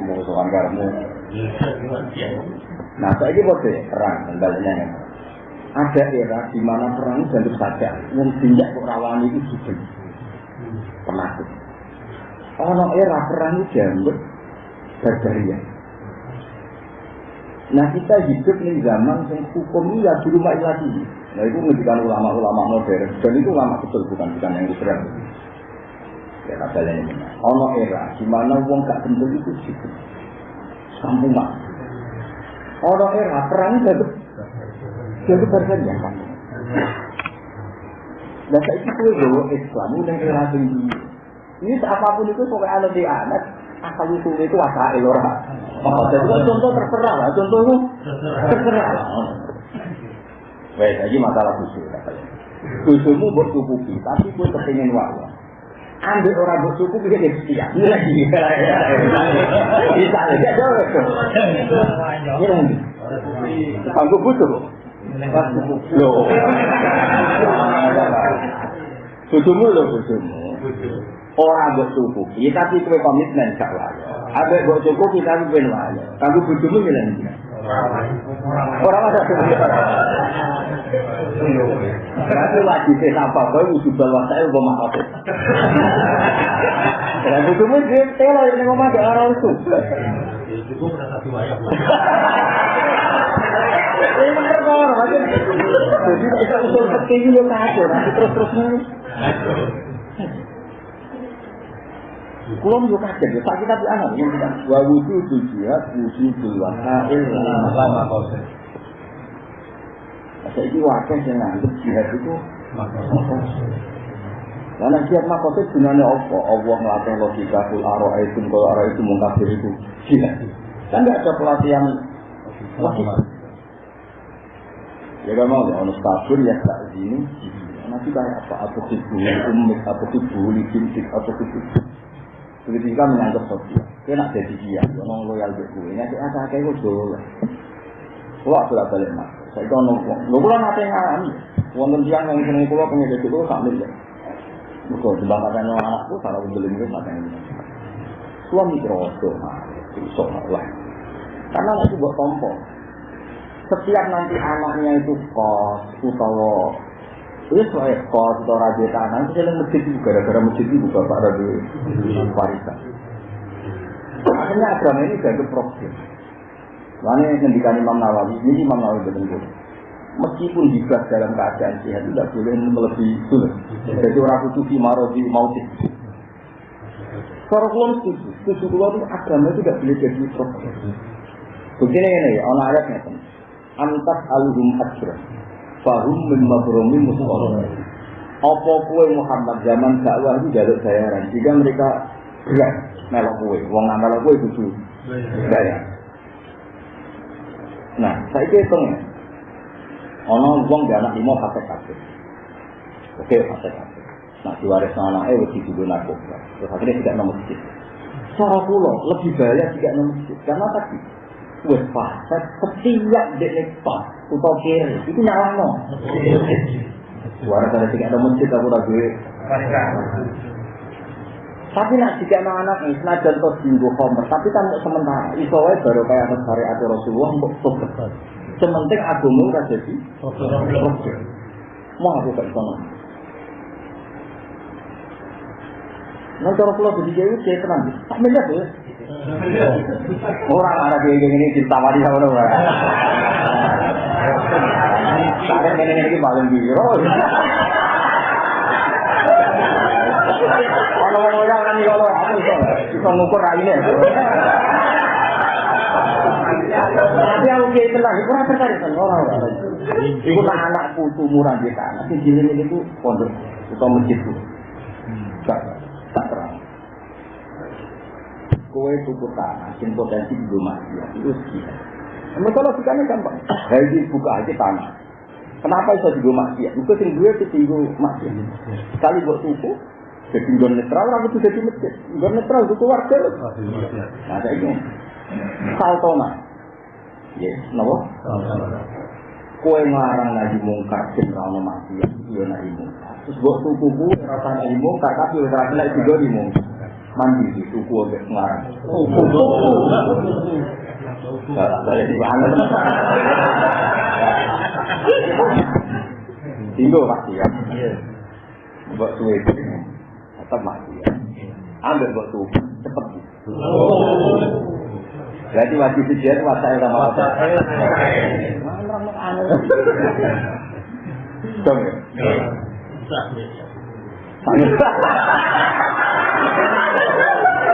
tuan karmu. Nah saya ini buat perang baliknya ada era di mana perang tentu saja yang tindak kok rawan itu sudah penakut. Oh, no era perang itu jambut berjarian. Nah kita hidup di zaman yang hukum ya di rumah lagi. Nah itu menjadikan ulama-ulama modern. Dan itu ulama betul bukan bukan yang Israel. Ya ini. Ono era di mana uang gak bentuk itu hidup. Kampung mak. Ono era perang jadi jadi berjalan ya kampung. Dan saya itu bawa Islam dan era tinggi. Ini apa pun itu pokoknya ada di anak asal usul itu asal elora. Contoh terserah lah, contoh itu terserah lah. Wes, lagi masalah katanya. Usulmu buat cukupi, tapi gue kepingin wawa. Ambil orang cukup dia jadi setia. Bisa aja jauh itu. Butuh. Loh. Bujumu bujumu. Orang buat cukupi, tapi komitmen gak wayo. Ada buat cukupi, tapi kue wayo. Kamu bujumu bilang Orang ada Berarti wajib apa kau wujud saya udah maaf. Dan bujumu dia telo ini ngomong ada orang itu. Itu satu. Ini kok, jadi kita usul seperti nanti terus-terusnya. Kulo yo kaget yo sak kitab anak yang kita wa wudu jihad wujudul wasail lama kose. Saiki wakil sing nganggep jihad itu Karena jihad makose gunanya apa? Allah ngelatih logika kul aro itu kalau aro itu mungkafir itu jihad. Kan nggak ada pelatihan logika. Ya kan mau ono stasiun ya tak sini. Nanti kayak apa? Apa tibu umit, apa tibu licintik, apa tibu Begitu juga menyangkut sosial. Dia nak jadi dia, orang loyal ke gue. Ini ada apa kayak gue dulu. Kalau aku lah balik mas. Saya kau nongkrong. Lo pulang nanti ngalami. Wonten tiang yang seneng kulo pengen jadi kulo sambil ya. Betul, sebab katanya anakku kalau aku beli itu katanya. Suami mah, itu lah. Karena itu buat tompol. Setiap nanti anaknya itu kos, utawa Itu soal kos atau raja tanah, itu jalan masjid itu gara-gara masjid itu bapak raja warisan. Akhirnya agama ini jadi problem. Lainnya ngendikan Imam Nawawi, ini Imam Nawawi betul Meskipun dibahas dalam keadaan sehat, tidak boleh melebihi sulit. Jadi orang kutufi marobi mautis. Kalau belum setuju, setuju kalau itu agama itu tidak boleh jadi problem. Begini ini, orang ayatnya kan. Antas aluhum hajrah Fahum min mabromi musuh Apa kue Muhammad zaman dakwah itu jaluk bayaran? Jika mereka berat melok kue Wong melok kue itu bayar. Nah, saya hitung ya. Ono wong di anak lima pakai kafe Oke, pakai kafe Nah, diwaris anaknya wedi dulu narkoba Terus akhirnya tidak nomor masjid. Cara pulau lebih bahaya tidak nomor masjid. Karena tadi wes fasad setiap dek pas atau kiri itu nyala no suara dari tiga ada masjid aku lagi tapi nak jika anak anak ini senajan to singgung homer tapi kan sementara. Iso wae baru kayak atas syariat Rasulullah untuk sukses. Sementing agama ora jadi mau aku gak iso Nah, cara pulau jadi jauh, saya tenang. Tak melihat ya. Orang arah kayak gini ditawari sama orang. Saya ini ini paling biro. Kalau orang kan kalau aku bisa ngukur raine. Tapi aku kayak tenang, itu rasa tertarik orang orang. Itu putu murah di tanah. Si jilin itu pondok atau masjid itu. Tak tak terang kowe tuku tanah potensi di mati itu sekian. Mereka logikanya gampang. Hari buka aja tanah. Kenapa bisa di mati? Itu sing gue itu tinggal mati. Sekali buat tuku, jadi gon netral, orang itu jadi masjid. Gon netral itu warga. Nah, saya ini saltona. Yes, nopo? Kue ngarang lagi mungkar sing rano mati, iya nahi mungkar. Terus buat tuku ku rasa nahi mungkar, tapi rasa nahi juga di mungkar. mandi di suku ngarang. Saya di mana? Tinggal pasti ya. Buat suwe tetap mati ya. Ambil buat tuh cepet. Berarti wajib sejian wasai sama apa? Wasai. Dong ya?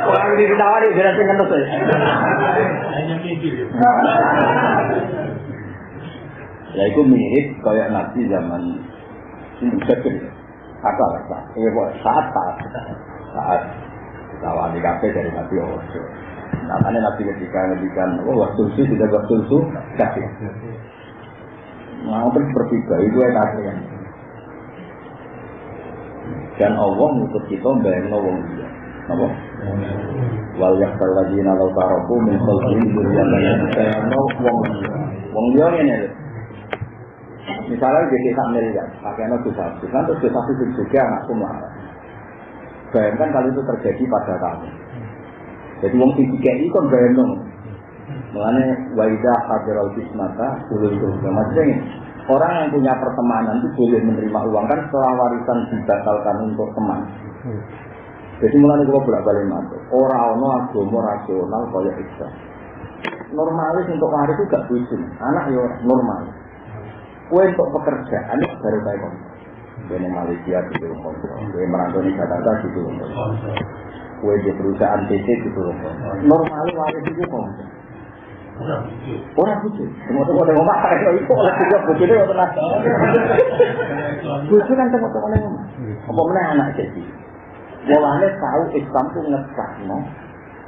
Orang ini ditawari, dia sing ngentos ya. Ya itu mirip kayak nabi zaman ini sekir. Apa apa? Ini saat saat saat lawan di kafe dari nabi Osho. Namanya nabi ketika ngedikan, oh waktu susu tidak waktu susu kasih. Nah, terus berbeda itu yang kasihan. Dan Allah ngutus kita bayang wong dia. Apa? Wal yaksal lagi nalau taroku min khalqin dzurriyyatan sayano wong. Wong dia ngene. Misalnya di desa miliar, pakainya dosa kan terus dosa itu juga anakku marah. Bayangkan kalau itu terjadi pada kamu. Jadi wong sing dikei kan bayang Mengenai waidah hadiral bismata dulu itu. Maksudnya ini, orang yang punya pertemanan itu boleh menerima uang kan setelah warisan dibatalkan untuk teman. Jadi mulai kalau bolak balik masuk, orang ono agama rasional kaya Islam. Normalis untuk waris itu gak bujuk, anak ya normal. Kue untuk pekerjaan itu baru kayak kamu. Kue Malaysia gitu loh, kue merantau di Jakarta gitu loh, kue di perusahaan PT gitu loh. Normal waris itu kamu. Orang bujuk, tengok-tengok tengok mak, kalau itu oleh juga bujuk itu tenang. Bujuk kan tengok-tengok tengok mak. Apa mana anak jadi? Walane tahu Islam itu ngecak no,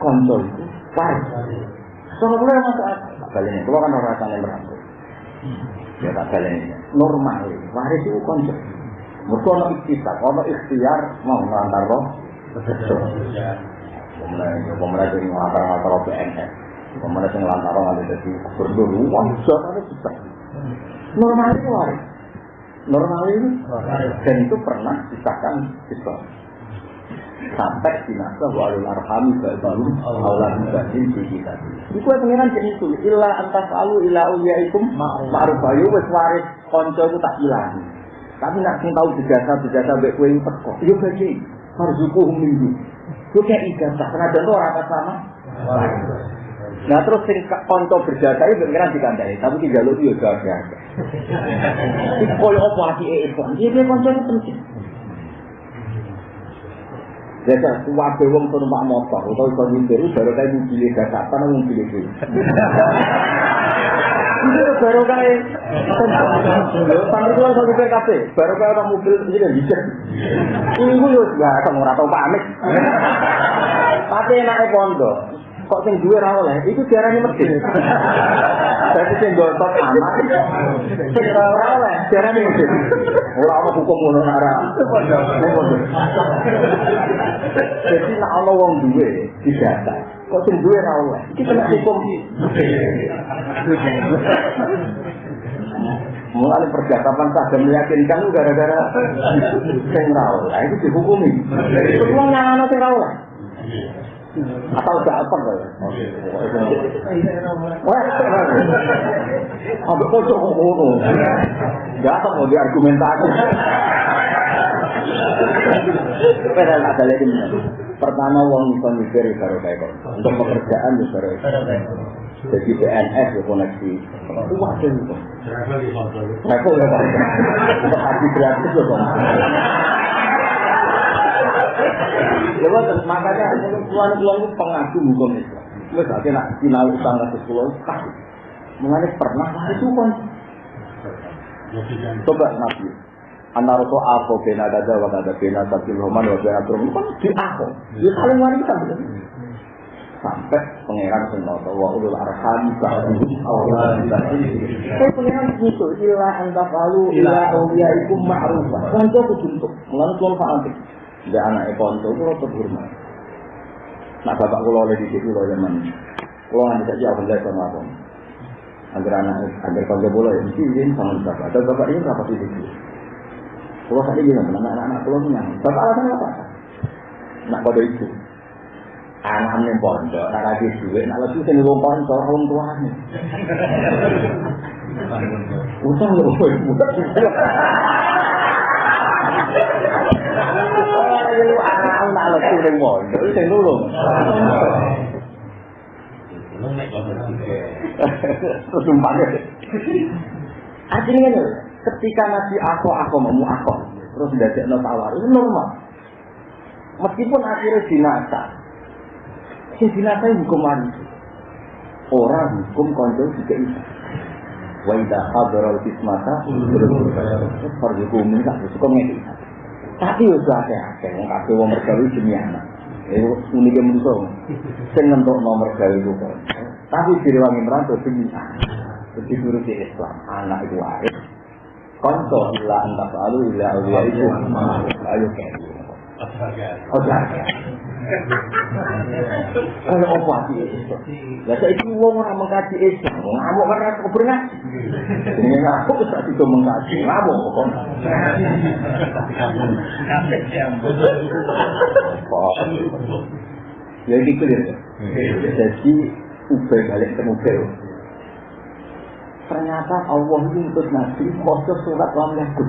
konco itu waris. Soalnya boleh masuk akal. Kali ini, kalau kan orang rasanya merangkul. Ya tak kali ini. Normal, waris itu konco. Mereka ada ikhtiar, ada ikhtiar mau ngelantar roh. Pemerintah, pemerintah jadi ngelantar-ngelantar BNS. Pemerintah yang ngelantar ada jadi berdua. Wah, ada susah. Normal itu waris. Normal itu dan itu pernah disahkan Islam sampai dinasa walul arhami baru Allah dibanding di kita. Iku pengiran jadi itu illa antas lalu illa uliyaikum ma'ruf ayu wis waris konco itu tak hilang. Tapi nak sing tahu jasa jasa baik kue teko. Yo bagi harus hukum minggu. Yo kayak ijazah karena ada orang sama. Nah terus sing konco berjasa itu pengiran dikandai, tapi tidak lu yo gagal. Iku koyo apa hati Islam? Dia konco itu penting. Jadi wabe wong numpak motor, atau iso nyindir, baru kayak mobil dasatan, mobil itu. Itu baru kayak, sampai itu langsung ke PKP, baru kayak orang mobil kan bisa. Ini nggak tahu nggak tahu pamit. Tapi enaknya pondok, kok sing duwe ra oleh iku diarani medhit. Dadi sing gontok aman. Sing ora oleh diarani medhit. Ora ana hukum ngono ora. Jadi nek ana wong duwe didata, kok sing duwe ra oleh. Iki kena hukum Mulai percakapan saja meyakinkan gara-gara sing ra oleh itu dihukumi. Itu wong nyangano sing ra oleh. Atau apa ya? Wah, ambil kocok kok ngono. Apa mau diargumentasi. Padahal ada lagi Pertama uang bisa mikir baru kayak Untuk pekerjaan ya baru Jadi PNS ya koneksi. Wah, itu. Travel ya Pak. Untuk gratis ya Pak. Ya betul, makanya tuan-tuan itu pengaku hukum Islam. Wes ate nak sinau utang kasus pulau tak. Mengenai pernah itu kan. Coba nabi. Antara to apa bena dada wa dada bena tapi roman wa bena turun kan di aku. Dia saling wanita betul. Sampai pangeran senoto wa ulul arham ba'dhum awla Saya pangeran gitu, ila anta falu ila awliyaikum ma'rufah. Kan itu kudu Mengenai tuan fa'antik. Dia anak konco itu tetap hormat. Nah bapak kulo oleh di situ loh zaman. Kulo nggak bisa jawab dari sama aku. Agar anak agar konco bola ya izin sama bapak. Dan bapak ini berapa di situ? Kulo tadi bilang anak-anak kulo punya. Bapak alasan apa? Nak pada itu. Anak nih pondok, nak lagi duit, nak lagi sini wong konco, wong nih. Utang loh, utang. Lu anak nak lesu. Terus. Artinya ketika Nabi aku aku mau aku, terus tidak no tawar itu normal. Meskipun akhirnya dinasa, si dinasa hukum manusia. Orang hukum konjol juga itu. Wa idha hadral kismata Farjukum minta Suka ngedi Tapi ya sudah ada Yang kabeh wong mergawi demi anak Itu uniknya menurut Sing ngentuk nomor gawe itu Tapi diriwangi merantau demi anak Jadi guru di Islam Anak itu waris Konco illa illa awliya itu Ayo kayak Oh jaga Kalau apa sih? Lah itu wong ora mengkaji Islam, ngamuk karena kebur ngaji. Ini wis tak mengkaji, ngamuk kok. Ya ini clear. Jadi ubah balik ke mobil. Ternyata Allah itu untuk Nabi khusus surat lam yakun.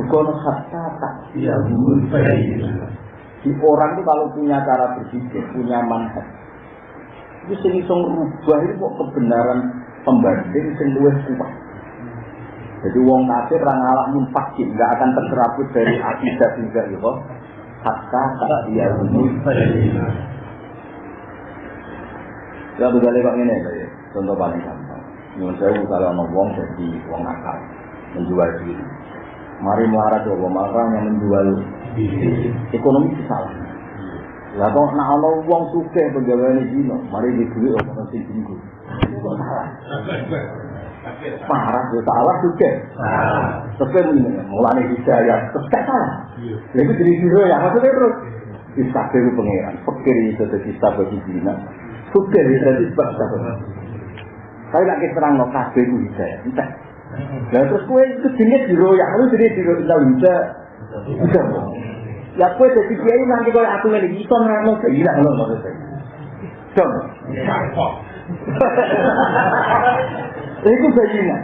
Bukan hatta tak Ya, di orang itu kalau punya cara berpikir, punya manhaj, itu sing iso ngerubah itu kok kebenaran pembanding sing luwih kuat. Jadi wong kafir ra ngalak munfakir, nggak akan terserabut dari akidah juga itu. Hatta tak dia ini. Ya begale kok ngene ya. Contoh paling gampang. Nyuwun sewu kalau ono wong jadi wong nakal, menjual diri. Mari melarat coba marah yang menjual ekonomi salah. Lah kok nak ana wong sugih pegawai dino, mari di duit ono sing. Parah ya salah sugih. Tapi mulane hidayah, gak salah. Lha itu jadi hero ya, maksudnya terus bisa itu pangeran, pikir itu jadi sebab bagi dina. Sugih itu jadi sebab lagi terang no kabeh itu hidayah, entah. Terus kowe itu jenis hero ya, lu tidak bisa. Bisa. Ya kowe dadi kiai nanti koyo aku iki iso nerangno gila lho maksudnya. Dong. Itu bajina.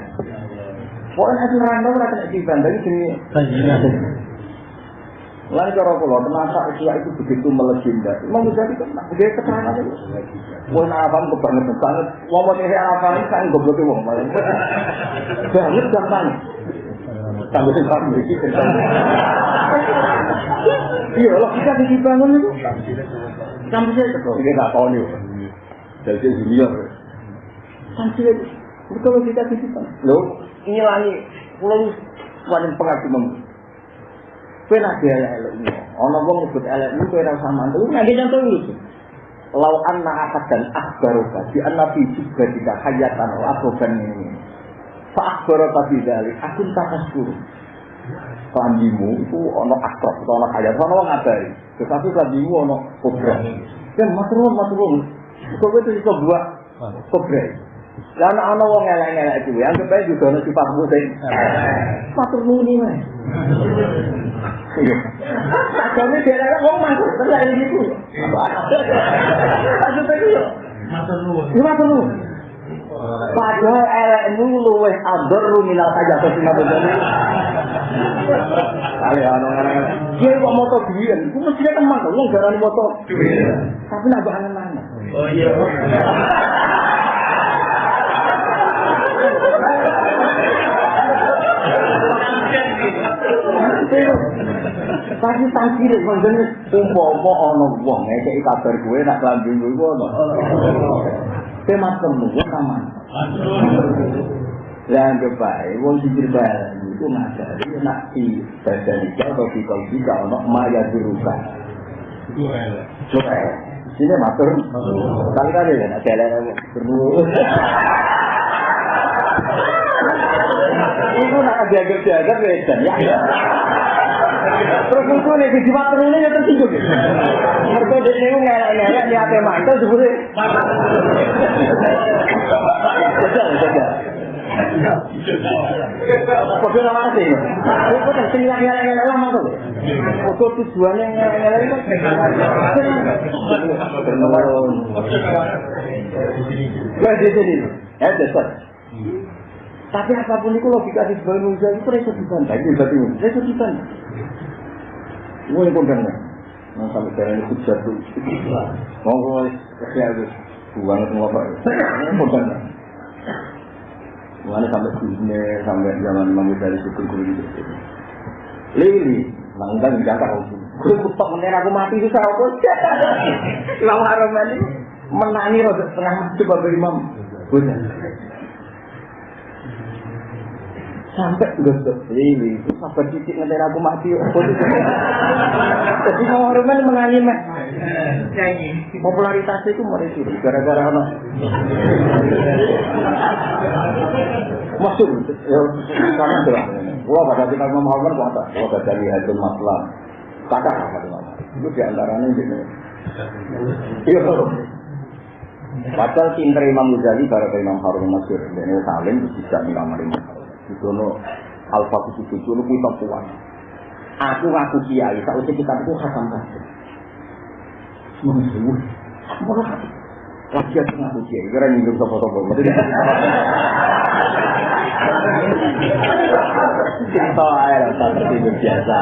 Pokoknya aku nerangno ora kena dibanding jenenge Lain cara kula terasa usia itu begitu melegenda. Imam Ghazali kan dia keterangan itu. Wong awam kebangetan banget. Wong mau nyari awam ini kan goblok wong. Banget gampang. Sing tak mriki Iya, loh kita dibangun itu. Sampai saya itu. Ini tak tahu nih. Jadi junior. Sampai Betul kita dibangun. Loh, ngilangi pulau paling pengagum Kowe nak dia elek ini. Ana wong nyebut elek ini ora usah mantul. Nanti contoh iki. Lau anna ahad dan akhbaroka di nabi juga tidak hayatan akhoban ini. Fa akhbaroka bidali akun takas guru. Kelambimu itu ana akrab, itu hayat, ana wong ngabari. Tetapi kelambimu ana kobra. Dan maturun, maturun. Kowe itu iso buat kobra. Ana ana wong elek-elek kuwi, anggap ae juga ana sifatmu sing matur nuwun wae. Iya. Sakjane dhewe wong mangkuk tenan iki iku. Maksud iki yo. Padahal elekmu luwih ador minal saja ke sini jadi. Kali ana orang Dia kok moto duwian, iku mesti teman kok wong garane moto. Tapi nak angen mana? Oh iya. Tapi umpama ana wong ngekeki kabar gue nak gue iku Tema kaman. Lah anggap bae wong sing bae iku ngajari nak di badan iki atau iki ana maya diruka. Coba Sini matur. Kali kali ya, nak jalan perlu. Iku nak diagap-diagap wedan ya. Terus itu nih di jimat terus ya tersinggung. Mereka di sini ngelak-ngelak di hati mantel sebetulnya. Betul, betul. Kode nama. Itu kan sing ngelak-ngelak lama tuh. Tujuannya ngelak-ngelak itu. Menurun. Ya di sini. Ya dasar. Tapi apa pun itu logika di sebuah manusia itu reso dibantah. Itu berarti reso dibantah. Gue yang kondang Nah sampai jalan itu jatuh. Mau gue kerja itu. Buang itu ngapa. Kondang Mulanya sampai dunia, sampai zaman Imam Ghazali itu guru gitu. Lili, nah enggak tahu sih. Gue kutok menir aku mati itu saya apa? Imam Haram ini menangi roda setengah coba bagi Imam. Sampai gosok itu sampai titik ngeter aku mati jadi mau Roman menyanyi mah popularitasnya itu mulai turun gara-gara apa masuk ya karena sudah wah pada kita mau Muhammad kata wah pada lihat masalah kata apa itu di antaranya ini. Iya Padahal pinter Imam Ghazali baru Imam Harun Masyur, ini saling bisa Imam Di sono alfa kudu itu lu kita kuat. Aku ngaku kiai, tak usah kita itu hatam kasih. Semua lagi aku ngaku kiai, kira nih dulu sopo-sopo. Cerita air, tak biasa.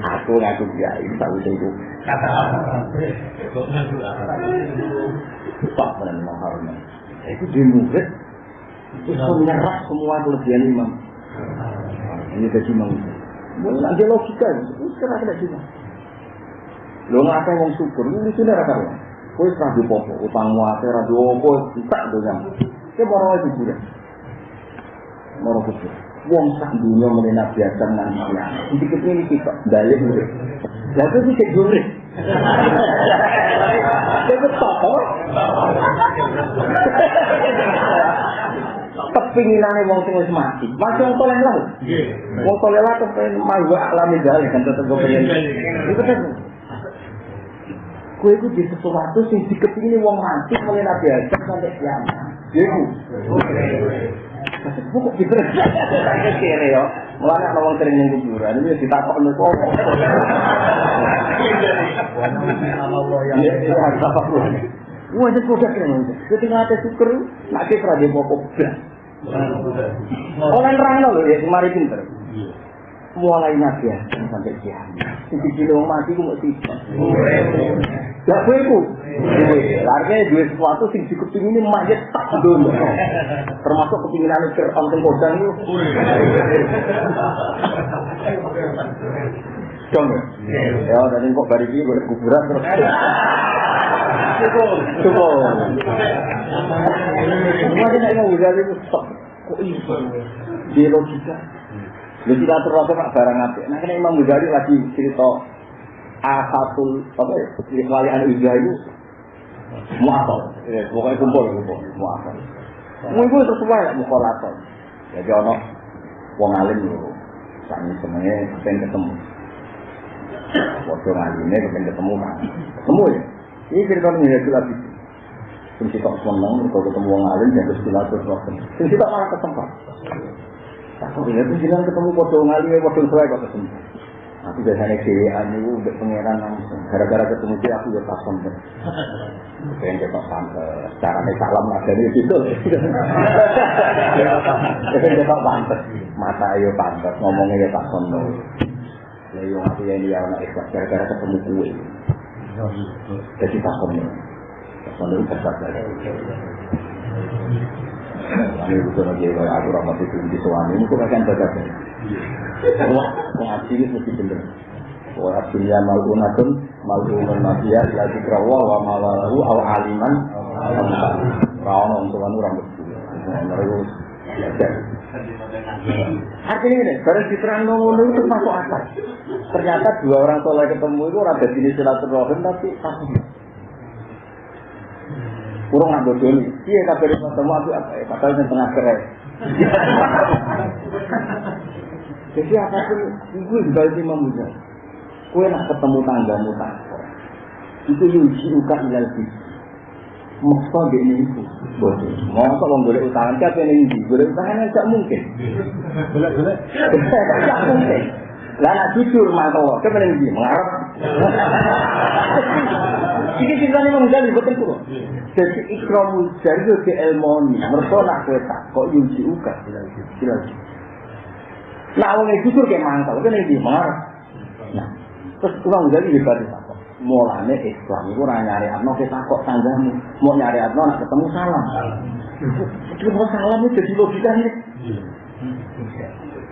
Aku ngaku kiai, tak itu. Kata. Itu di murid itu menyerap semua kelebihan imam. Ini jadi imam. Ada logika, itu sekarang ada cuma. Lo nggak ada yang syukur, ini sudah ada kan? Kau serah di popo, utang muase, radio opo, tak dengan. Kita mau lagi juga. Mau kecil. Wong sak dunia mengenai biasa nanti ya. Sedikit ini kita balik murid. Lalu sih cek murid. Itu top, Kepinginane wong sing wis mati. Masih wong toleh lah. Wong toleh lah kepengen mawa alami dalih kan tetep kepengen. Itu kan. Kue itu di sesuatu sing dikepingin wong mati mulai nabi Adam sampai kiamat. Iku. Kok gitu? Kere yo. Mulane ana wong sering ning kuburan iki ditakok nek kok. Wah, itu produk yang Ketika ada syukur, kira dia mau kobra. Orang nerang loh ya, kemari pinter. Mulai nabi ya, sampai kiamat. Sisi kilo mati ku mau sisa. Gak gue ku. Artinya dua sesuatu sing dikepingin ini mayat tak dulu. Termasuk kepinginan Fir'aun teng kodang itu. Dong ya? Dan kok bari ini boleh kuburan terus. Cukup. Cukup. Semua dia nak ngomong dari itu stop. Kok iso? Di logika. Lu kita terus pak barang apa? Nah, kena Imam Ghazali lagi cerita asatul apa ya? Wali anu ijah itu muasal. Ya, pokoknya kumpul kumpul muasal. Mau itu sesuai lah mukolator. Jadi ono wong alim yo. Sami semuanya pengen ketemu. Waktu ngalimnya pengen ketemu kan. Ketemu ya. Ini cerita menjadi lagi. Sing kita seneng, kalau ketemu wong alim, jadi silaturahmi. Sing kita malah ketempat. Aku ini tuh bilang ketemu foto ngalim, foto saya kok ketemu. Aku biasanya dewan itu udah pengeran langsung. Gara-gara ketemu dia aku ya pas sampai. Pengen kita sampai. Cara nih salam ada nih gitu. Pengen kita pantas. Mata ayo pantas, ngomongnya ya pas sampai. Ya yang aku yang dia anak ikhlas gara-gara ketemu kue. Jadi pas sampai. Pas sampai itu besar Ini bukan lagi kayak aku rapat itu di suami ini kok akan baca Wah, ngaji ini mesti bener. Wah, dunia malunatun, malunun nabiya, ila zikrawa, wa malalahu, aw aliman, Rawon orang tua orang. Mereka belajar. Artinya ini, barang diterang ngono itu masuk akal. Ternyata dua orang soleh ketemu itu orang dari jenis silaturahim tapi takut. Kurang nggak bodoh. Iya kabar ketemu aku apa ya? Padahal yang tengah keren. Jadi apa pun itu juga itu memuja. Kue nak ketemu tanggamu takut. Itu yuji uka ilal bis. Maksa dia ini itu. Bodoh. Mau kok boleh utangan siapa yang ini? Boleh utangan tidak mungkin. Boleh, boleh. Tidak mungkin. Lah nak jujur mantel, ke mana ini? Mengarap. Ini ceritanya Imam Ghazali betul tuh. Jadi ikram jari itu di ilmoni. Mereka nak kue tak kok yuji. Silahkan. Nah, orang yang jujur kayak mantel, kan ini mengarap. Nah, terus Imam Ghazali hebat apa? mulane Islam ora nyari atno kita kok tanggamu. Mau nyari atno nak ketemu salam. Itu salam itu jadi logika ini.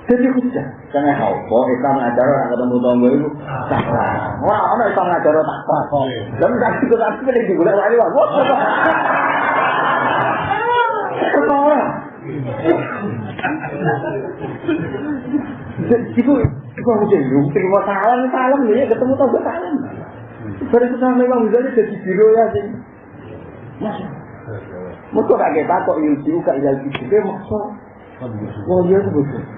Jadi hujah. Karena apa? Islam ngajar orang ketemu tonggo itu salah. Orang orang Islam ngajar tak apa. Dan tak ikut aku ini digulai lagi wah. Ketara. Iku iku aku jadi terima salam salam ya ketemu tonggo salam. Baru sama Imam Ghazali jadi biro ya sih. Mas. Mereka kaget takut Yusi uka ilal kisih maksa. Wah iya itu betul.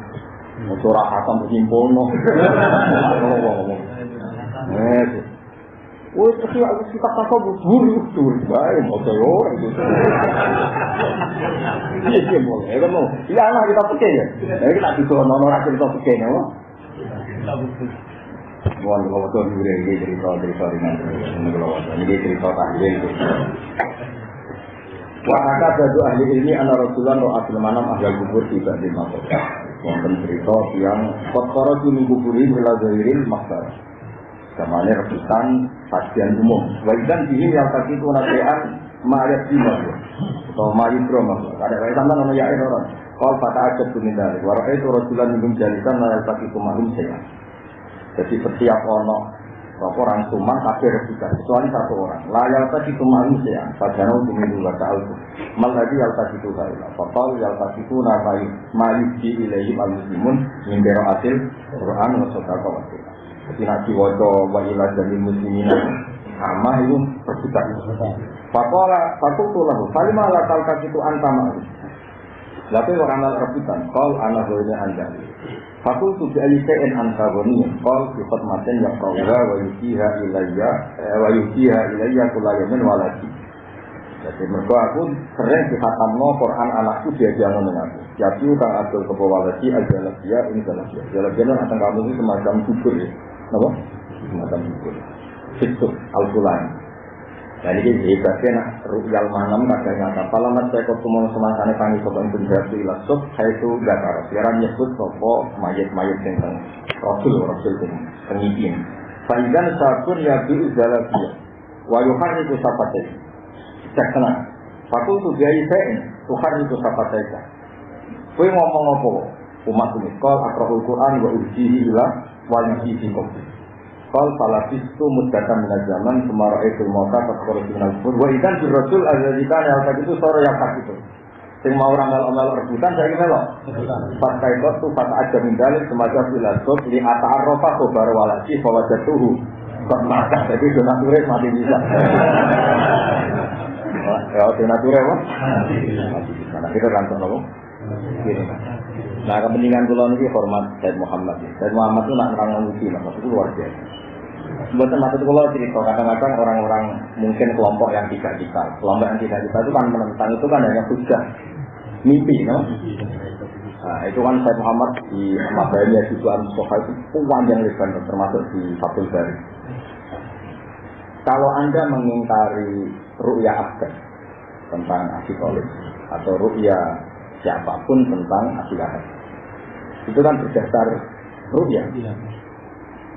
Ora khatam berhimpun. Eh. Woi, tapi aku kakak bubur, bubur, baik, mau saya orang itu. Iya, iya, boleh, kan mau. Iya, anak kita pakai ya. Jadi kita bisa nono rasa kita pakai, ya, Wah, kalau tuh udah ini cerita cerita ini kalau ini cerita tahlil. Wahaka baju ahli ilmi anak Rasulullah roh manam ahli kubur tidak di makota. Wonten cerita yang kotkoro juni kuburi bila zahirin maksar. Kamane rebutan sajian umum. Waidan ini yang tadi itu nasean mayat jiwa atau mayat drama. Ada kaya sama nama orang. Kalau pada aja dari warak itu Rasulullah minum jalisan tadi itu mahum saya. Jadi setiap ono orang suman kafir rebutan kecuali satu orang. Layal tadi itu manusia. Padahal untuk itu baca alfu. Maladi yal tadi itu kailah. Fakal yal tadi itu namai mayuji ilaihim al muslimun mimbero asil Quran wa sodaka wa Jadi nak diwaca wa ila jadi muslimin sama itu rebutan. Fakala fakultu lahu. Kalimah lakal itu antama. Lalu orang rebutan. Kal anak anda. Fakul tu bi'ali se'en antagoni Kal sifat maten ya kawra wa yukiha ilayya Wa yukiha ilayya kulayamin walaki Jadi mereka aku sering dihatamno Quran anakku dia jangan dengan aku. Jadi kang abdul kebawalasi Al-Jalabiyya ini Jalabiyya Jalabiyya itu akan kamu semacam kubur ya. Kenapa? Semacam kubur Fitur Al-Qulan Nah ini hebatnya nak rukyal manam kadang nyata. Kalau mas saya kok mau semasane kami sopan penjelasan ilasuk, saya itu gak tahu. Sekarang nyebut sopo mayat-mayat yang teng rasul rasul yang pengipin. Faidan sabun ya bi uzalabiyya. Wa yuhar itu sapate. Cek tenang. Fakul tu biayi saya, tuhar itu sapate. Kue ngomong apa? Umat ini, kal akrahul Quran wa ujihi ila wa yujihi. Kal falafis itu mudatan minat zaman Semara itu mota Terkorus minal kubur Wa ikan di rasul yang tadi itu Sore yang tak itu. Sing mau orang melo rebutan Saya kira loh Pas kaikot tuh Pas aja mindalik Semacam filasuf Li ata arrofa Kobar walasi Bawa jatuhu Kok maka Jadi donaturis mati bisa. Ya donaturis Mati bisa. Nah kita rantuk loh Nah kepentingan kulon ini hormat Said Muhammad. Said Muhammad itu nak nerang uji, maksudnya luar biasa. Bukan maksud kalau cerita kadang-kadang orang-orang mungkin kelompok yang tidak kita, kelompok yang tidak kita itu kan menentang itu kan hanya hujah, mimpi, no? Nah, itu kan Said Muhammad di Mabaya di Tuhan Sofa itu panjang lebar termasuk di Fatul Bari. Kalau Anda mengingkari ru'ya aspek tentang asikolis atau ru'ya siapa pun tentang akidah. Itu kan berdasar ru'ya.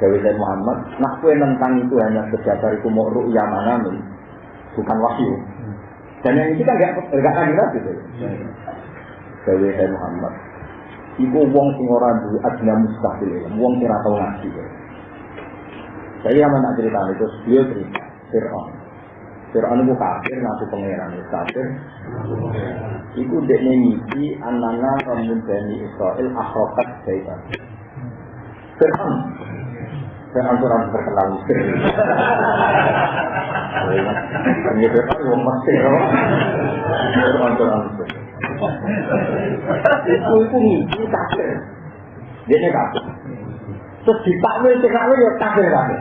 Dewi Said Muhammad, nah kue tentang itu hanya berdasar itu mau ru'ya mana nih, bukan wahyu. Dan yang itu kan gak gak ada gitu. Dewi Said Muhammad, ibu wong sing ora duwe ajna mustahil, wong sing ora tau ngaji. Saya yang nak cerita itu, dia cerita Fir'aun. Fir'aun itu kafir, nabi pangeran itu kafir. Iku dek ngisi anana kamun bani Israel akhrokat jaitan. Fir'aun. Fir'aun itu orang terkenal Mesir. Ini Fir'aun yang Mesir. Itu orang Mesir. Iku itu ngisi kafir. Dia ini kafir. Terus ditakwil, ditakwil ya kafir kafir.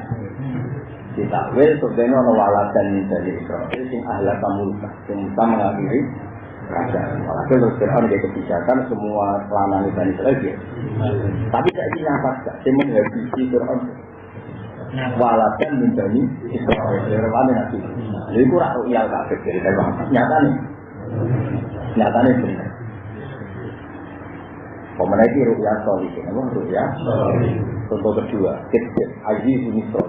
ditakwil sebenarnya ono waladan dari Israel sing ahla kamulka, yang bisa mengakhiri kerajaan. Walhasil terus Fir'aun dia kebijakan semua lanang Bani Israel dia. Tapi ini nyafat gak, dia menghabisi Fir'aun. Israel, Fir'aun nanti. Jadi itu rak ru'yal kafir, jadi saya bangsa. Nyata nih, nyata nih benar. Pemenang itu ru'yal solihin, apa ru'yal? Contoh kedua, kecil, aziz misro.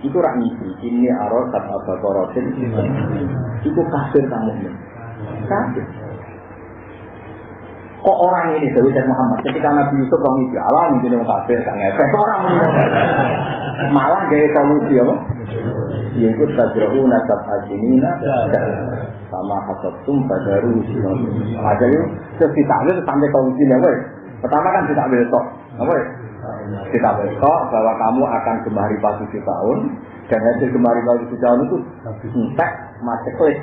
Itu rak ngisi, ini aror kata bakorotin, itu kafir kamu ini. Kafir. Kok orang ini Dewi dan Muhammad ketika Nabi Yusuf orang itu Allah mungkin yang kafir kan ngefek orang ini malah gaya solusi apa? Yaitu tajrahu nasab ajinina sama hasatum badaru sinon. Aja yuk terus ditakwil sampai solusinya weh. Pertama kan ditakwil tok, apa ya? Ditakwil tok bahwa kamu akan gemari pas tujuh tahun dan hasil gemari pas tujuh tahun itu entek macet klik.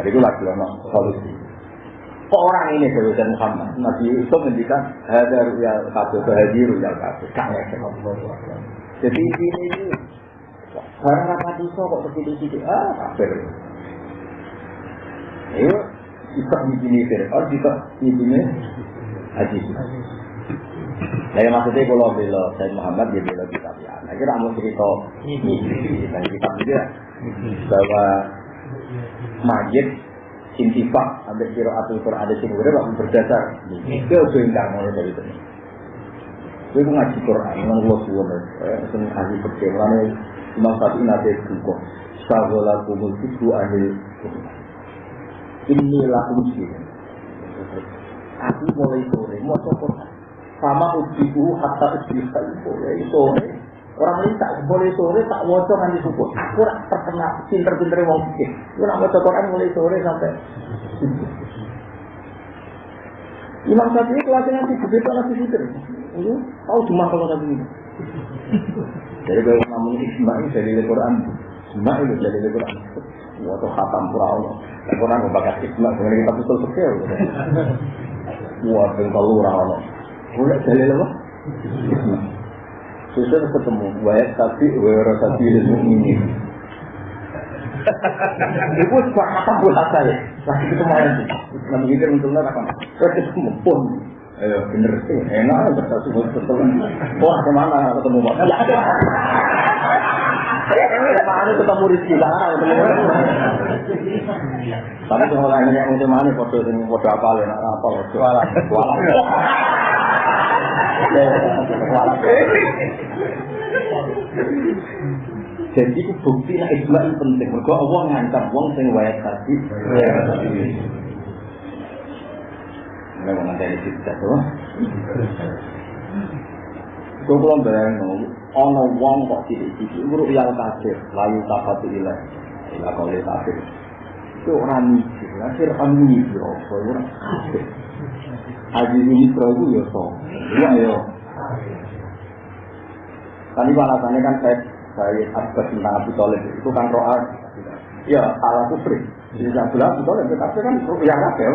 Jadi itu lagi solusi. Kok orang ini Dewi Muhammad? Nabi Yusuf mendikan ada ruyal kabel, bahagia ruyal kabel. Jadi ini ini barang apa itu kok begitu gitu? Ah, kafir. Ayo, kita di sini Fir'aun, kita di sini Haji. Nah, maksudnya kalau bela Said Muhammad dia bela kita ya. Nah, kira mau cerita ini, kita juga bahwa majid intifak sampai kira atul Quran ada sing berapa berdasar ke bengkar mulai dari itu. Gue ngaji Quran, memang gue suwon, seneng ahli percaya, karena Imam Syafi'i nanti buku, Sagola kumul itu ahli ini lakum sih. Aku mulai sore, mau Quran, sama ujiku hatta ujiku mulai sore. Orang ini tak boleh sore tak wocok nanti subuh. Aku rak terkena pinter-pinter wong pikir. Aku nak wocok Quran mulai sore sampai Imam Syafi'i kelasnya nanti gede nanti pikir. Itu tahu cuma kalau tadi ini. Jadi kalau ngomong Ismail dari Al-Quran, Ismail dari Al-Quran. Waktu khatam pura Allah. Al-Quran membakas Ismail, kemudian kita betul betul. Wah, bengkal lurah Allah. Boleh dalil apa? Susah ketemu, wayat tapi wayat tapi ini. Ibu sebab makan bulat saya. Lagi ketemu kita untungnya apa? Terus ketemu pun. Ayo bener sih, enak semua ketemu. Wah ke mana ketemu pak? Mana ketemu di lah, ketemu. Tapi semua lainnya yang mana foto ini foto apa lah, apa foto apa? Walah. Jadi bukti lah ijma itu penting. Mereka Allah ngancam wong sing wayat tadi. Mereka nganteni kita tuh. Kau belum bayang ono wong kok cilik-cilik uruk yang kafir, layu tapati ilah. Ilah kau lihat kafir. Itu orang mikir, akhir kamu mikir apa? Orang kafir. Haji ini itu ya so. Iya ya. Tadi alasannya kan saya saya abbas tentang Abu Talib itu kan roa. Ya salah kufri. Jadi yang bilang Abu Talib tapi kan yang kafir.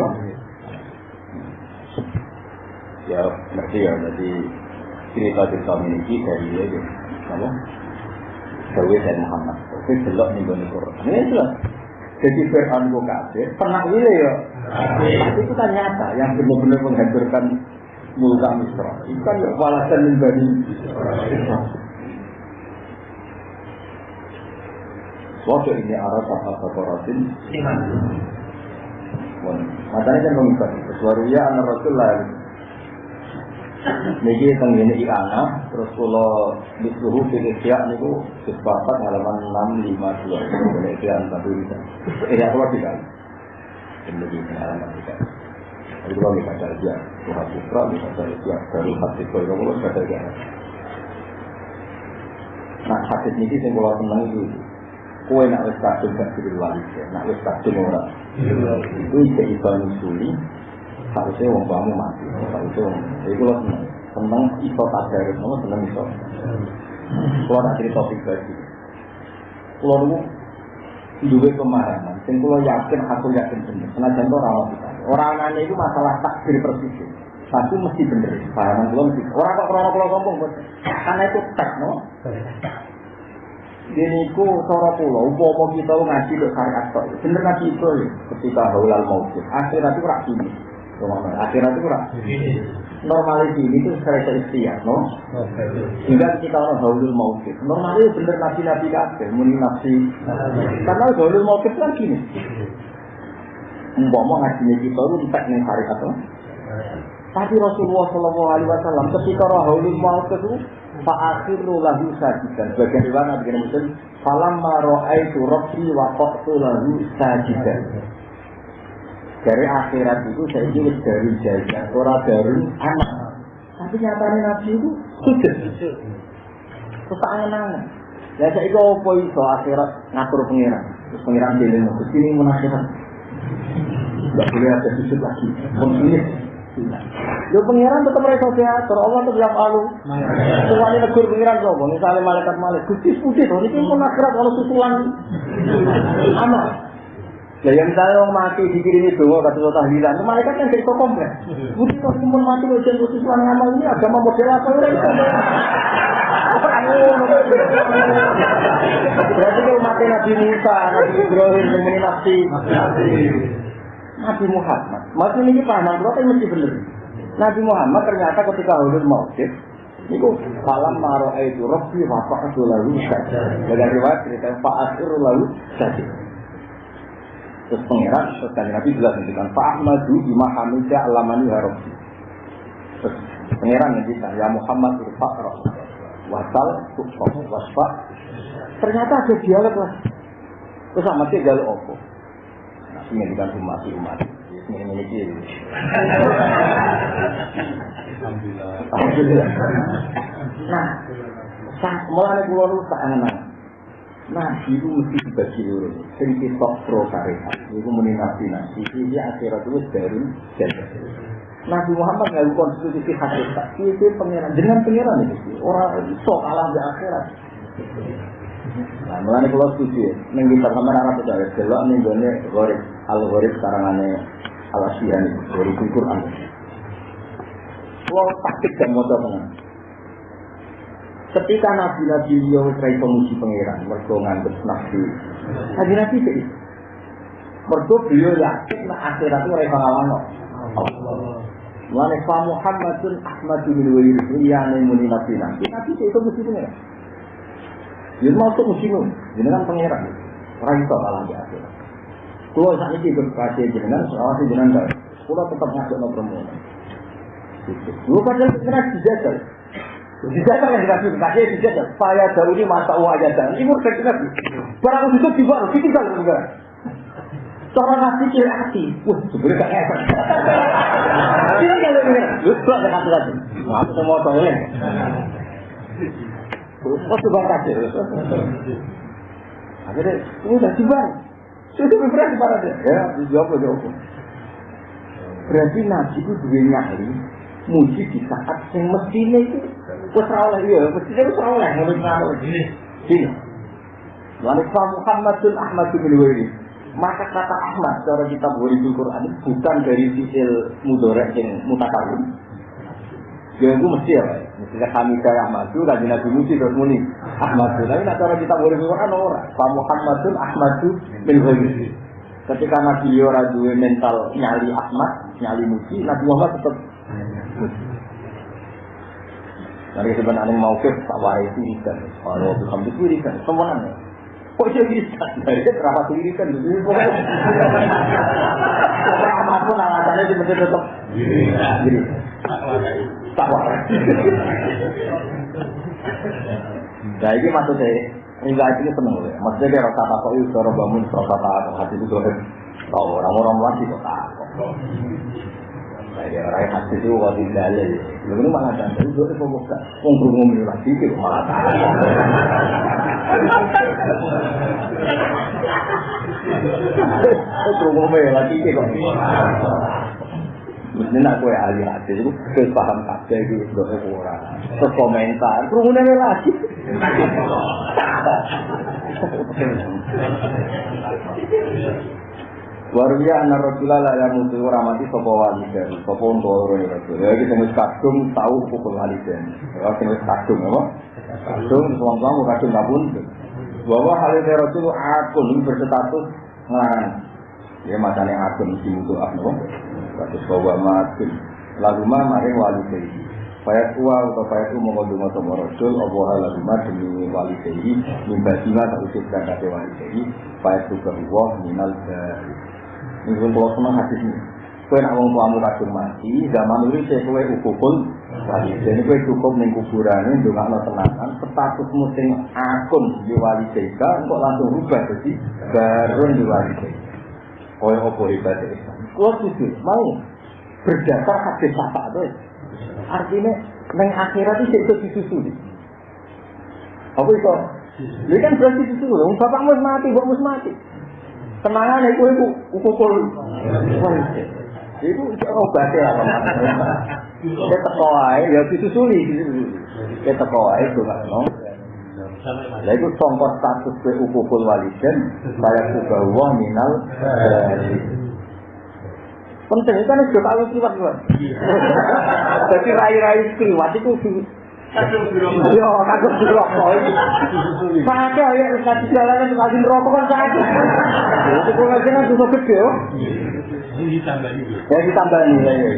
Ya ngerti ya, jadi cerita-cerita ini dari dia ya, apa? Dewi dan Muhammad. Itu belok nih Quran. Ini jelas. Jadi Fir'aun itu kafir, pernah ini ya. Tapi itu kan nyata, yang benar-benar menghancurkan mulka Misra. Itu kan walasan min bani Waktu ini arah apa Bakoratin Matanya kan mengikat Suaruya anak Rasul lain Niki teng ini iana, terus kalau disuruh fikir niku sepakat halaman enam lima dua. Boleh kian satu bisa. Eh ya keluar tidak. Ini halaman tiga. Itu kalau kita cari dia, Tuhan Putra, bisa cari dia dari hati kau kalau kita cari Nah hadis ini sih kalau senang itu, kue nak wes kadung gak jadi wali, nak wes kadung orang. Itu ide itu nyusuli, harusnya wong kamu mati. Harusnya wong jadi kalau seneng seneng iso tadarus nama seneng iso. Kalau tak cerita pribadi kalau dulu dua pemahaman sing kalau yakin aku yakin bener. Senajan itu orang kita. Orang nanya itu masalah takdir persis tapi mesti bener. Pahaman kalau mesti orang kok krono kalau ngomong karena itu tek no? Ini ku cara kula, umpama kita ngaji kok syariat tok. Bener ngaji itu ya, ketika haulal maut. Akhirat itu gini. Akhirat itu rak normalis ini itu saya ikhtiar, no? Sehingga kita orang haulul maut. Normalnya bener nabi-nabi kabeh, muni nafsi. Karena haulul maut kan gini. Umpama ngaji kita itu entek ning syariat tok. Tapi Rasulullah Shallallahu Alaihi Wasallam ketika haulul maut itu Pak akhiru lahu sajidan. Bagian riwayat Nabi Muslim, falam maro'aitu rabbi wa qaqtu lahu sajidan. Dari akhirat itu saya ini dari jajan, orang dari anak. Tapi nyatanya Nabi itu sudah. Terus angan-angan. Ya saya itu apa itu akhirat ngatur pengiran. Terus pengiran dia ini, sini menakhirat. Tidak boleh ada sujud lagi. Konsulis. Yo pengiran tetap mereka diatur, Allah tetap yang alu. Semuanya negur pengiran sobo, misalnya malaikat malaikat, gusti putih, ini pun akhirat kalau susulan anak. Ya yang misalnya orang mati dikirimi doa kata Allah tahlilan, malaikat kan jadi kompleks. Putih kok pun mati ujian susulan ngamal ini agama model apa ya? Berarti kalau mati Nabi Musa, Nabi Ibrahim, Nabi Nabi, Nabi Muhammad. Mati ini paham, berarti mesti benar. Nabi Muhammad ternyata ketika ulul mautid itu salam maro itu rofi wa fa'atu lalu saja. Riwayat cerita fa'atu lalu saja. Terus pengirat, terus kan Nabi jelas ngendikan fa'ahmadu bima hamida alamani harofi. Terus pengirat ngendikan ya Muhammad irfa' wasal tukfah wasfa. Ternyata ada dialog lah. Terus sama sih jaluk opo. Nabi ngendikan umat umat. Ini memiliki Alhamdulillah. Nah, mulai keluar lu tak anak. Nah, itu mesti dibagi dulu. Sing kita pro syariat, itu muni nabi. Ini akhirat itu dari jadi. Nabi Muhammad nggak konstitusi hakikat. Itu pengiran, dengan pengiran itu. Orang sok kalah di akhirat. Nah, mulai kalau setuju ya, neng kita sama arah percaya, jelok nih gue gorib, al gorib sekarang aneh al asyian itu, gorib Quran. Kalau taktik dan dengan. Ketika nabi-nabi beliau serai pemuji pangeran, mereka nganggep nabi. Nabi nabi itu, mereka beliau yakin nah akhirat itu mereka ngawano. Mulai Fa Muhammadun Ahmadun bin Wali Riyane muni nabi nabi. Nabi itu mesti pangeran. Jadi masuk musim jenengan pangeran. Orang itu kalah di akhirat. Kalau saat ini berkasih jenengan, si jenengan, kalau tetap ngajak no permohonan. Lu padahal kena dijajal. Dijajal yang dikasih, dikasih dijajal. Saya jauh ini masa uang aja dan ini udah kena. Barang itu juga harus ditinggal juga. Cara ngasih kira hati, wah sebenarnya gak efek. Ini kalau ini, lu tuh ada kata lagi. Maaf semua tolong. Oh coba kasih. Akhirnya, ini udah tiba. Sudah beberapa pada dia. Ya, dijawab jawab. Berarti nabi itu dua nyali, muji di saat yang mestinya itu oleh ya, mestinya wes oleh menurut ngamal. Sini. Lalu Muhammadun Ahmad bin Wali. Maka kata Ahmad cara kita boleh Quran bukan dari sisil mudorek yang mutakalim. Ya itu mesti ya, mesti kami kaya Ahmadu, lagi Nabi Muji terus muni Ahmadu. Tapi nak cara kita boleh Quran orang. Pak Muhammadun Ahmadu bin Wali. Ketika Nabi Yora mental nyali Ahmad, nyali Muji, Nabi Muhammad tetap Dari sebenarnya mau ke tak warai irikan, kalau bukan itu irikan, semuanya. Kok dia irikan? Dari itu tuh irikan? Jadi pokoknya. Apa pun alasannya dia mesti tetap. Tak warai. Nah ini maksudnya, hingga ini seneng loh. Maksudnya dia rasa takut itu, suara bangun, rasa takut hati itu doa. Tahu orang-orang lagi kok takut. Saya orang hati itu waktu dalil. Lalu ini malah dan itu itu buka. Wong berumum ini lagi itu malah takut. Berumum ini lagi itu kok. Mestinya aku ya ahli hati itu kes paham kabeh itu doa orang. Terus komentar, kerumunannya lagi. Waruya anak Rasulullah lah yang mutu ramati sopo waliden, sopo untuk orang Rasul. Ya kita mus kadung tahu pukul waliden. Ya kita mus kadung apa? Kadung, suam suam kadung pun. Bahwa itu Rasul akun berstatus ngelarang. Ya macamnya akun di untuk apa? Kasus bahwa makin lalu mah maring wali sayi. Fayat tua atau fayat tua mengandung atau Rasul Allah lalu mah demi wali sayi mimba sima tak dan sayi. Fayat tua Allah minal dari. Ini kalau senang hati ini. Kue nak wong tuamu mati, zaman ini saya kue ukukul. Jadi kue cukup ning kuburan ini juga no tenangan. Statusmu sing akun di wali seka, kok langsung rubah jadi baru di wali seka. Kue opo ibadah Islam. Kue setuju, mau berdasar hadis apa itu. Artinya neng akhirat itu itu disusuli. Apa itu? Ini kan berarti disusuli. Bapak mus mati, bapak mus mati. Tenangan itu itu ukukul seka. Itu obatnya lah Kita teko ae ya disusuli disusuli. Kita teko ae donga no. Lah iku sangka status ke ukukul waliden saya juga wah minal. Penting itu kan sudah kliwat kliwat. Jadi rai-rai kliwat itu Yo, kagum di rokok itu. Pakai ya, kasih jalanan kasih rokok kan sakit. Itu kalau nggak jelas itu gede, yo. Ini ditambah juga. Ya ditambah nih, ya, ya.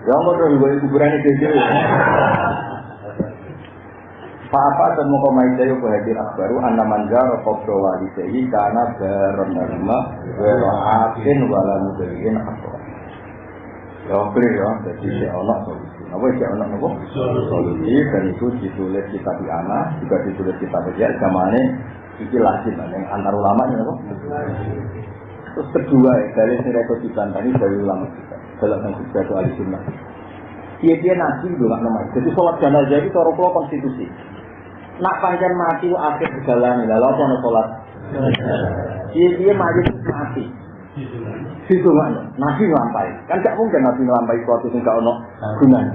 Ya, mau terus gue kuburan itu aja. Apa dan mau komai saya bahagia akbaru anna manjar kopro wali sayi karena berenama berakin wala mudaliin akbar. Ya clear ya, jadi si ono solusi. Apa si ono apa? Solusi dan itu ditulis kitab di anak, juga ditulis kitab dia zamannya iki lazim yang antar ulama ya apa? Terus kedua dari Sireto dibantani dari ulama kita dalam yang itu ahli sunnah. Dia dia nabi itu nggak namanya. Jadi sholat jenazah itu cara pulau konstitusi. Nak pancen mati akhir perjalanan lalu apa sholat? Dia dia mati mati. Situ mana? Nabi ngelampai. Kan gak mungkin nabi ngelampai suatu yang gak ono gunanya.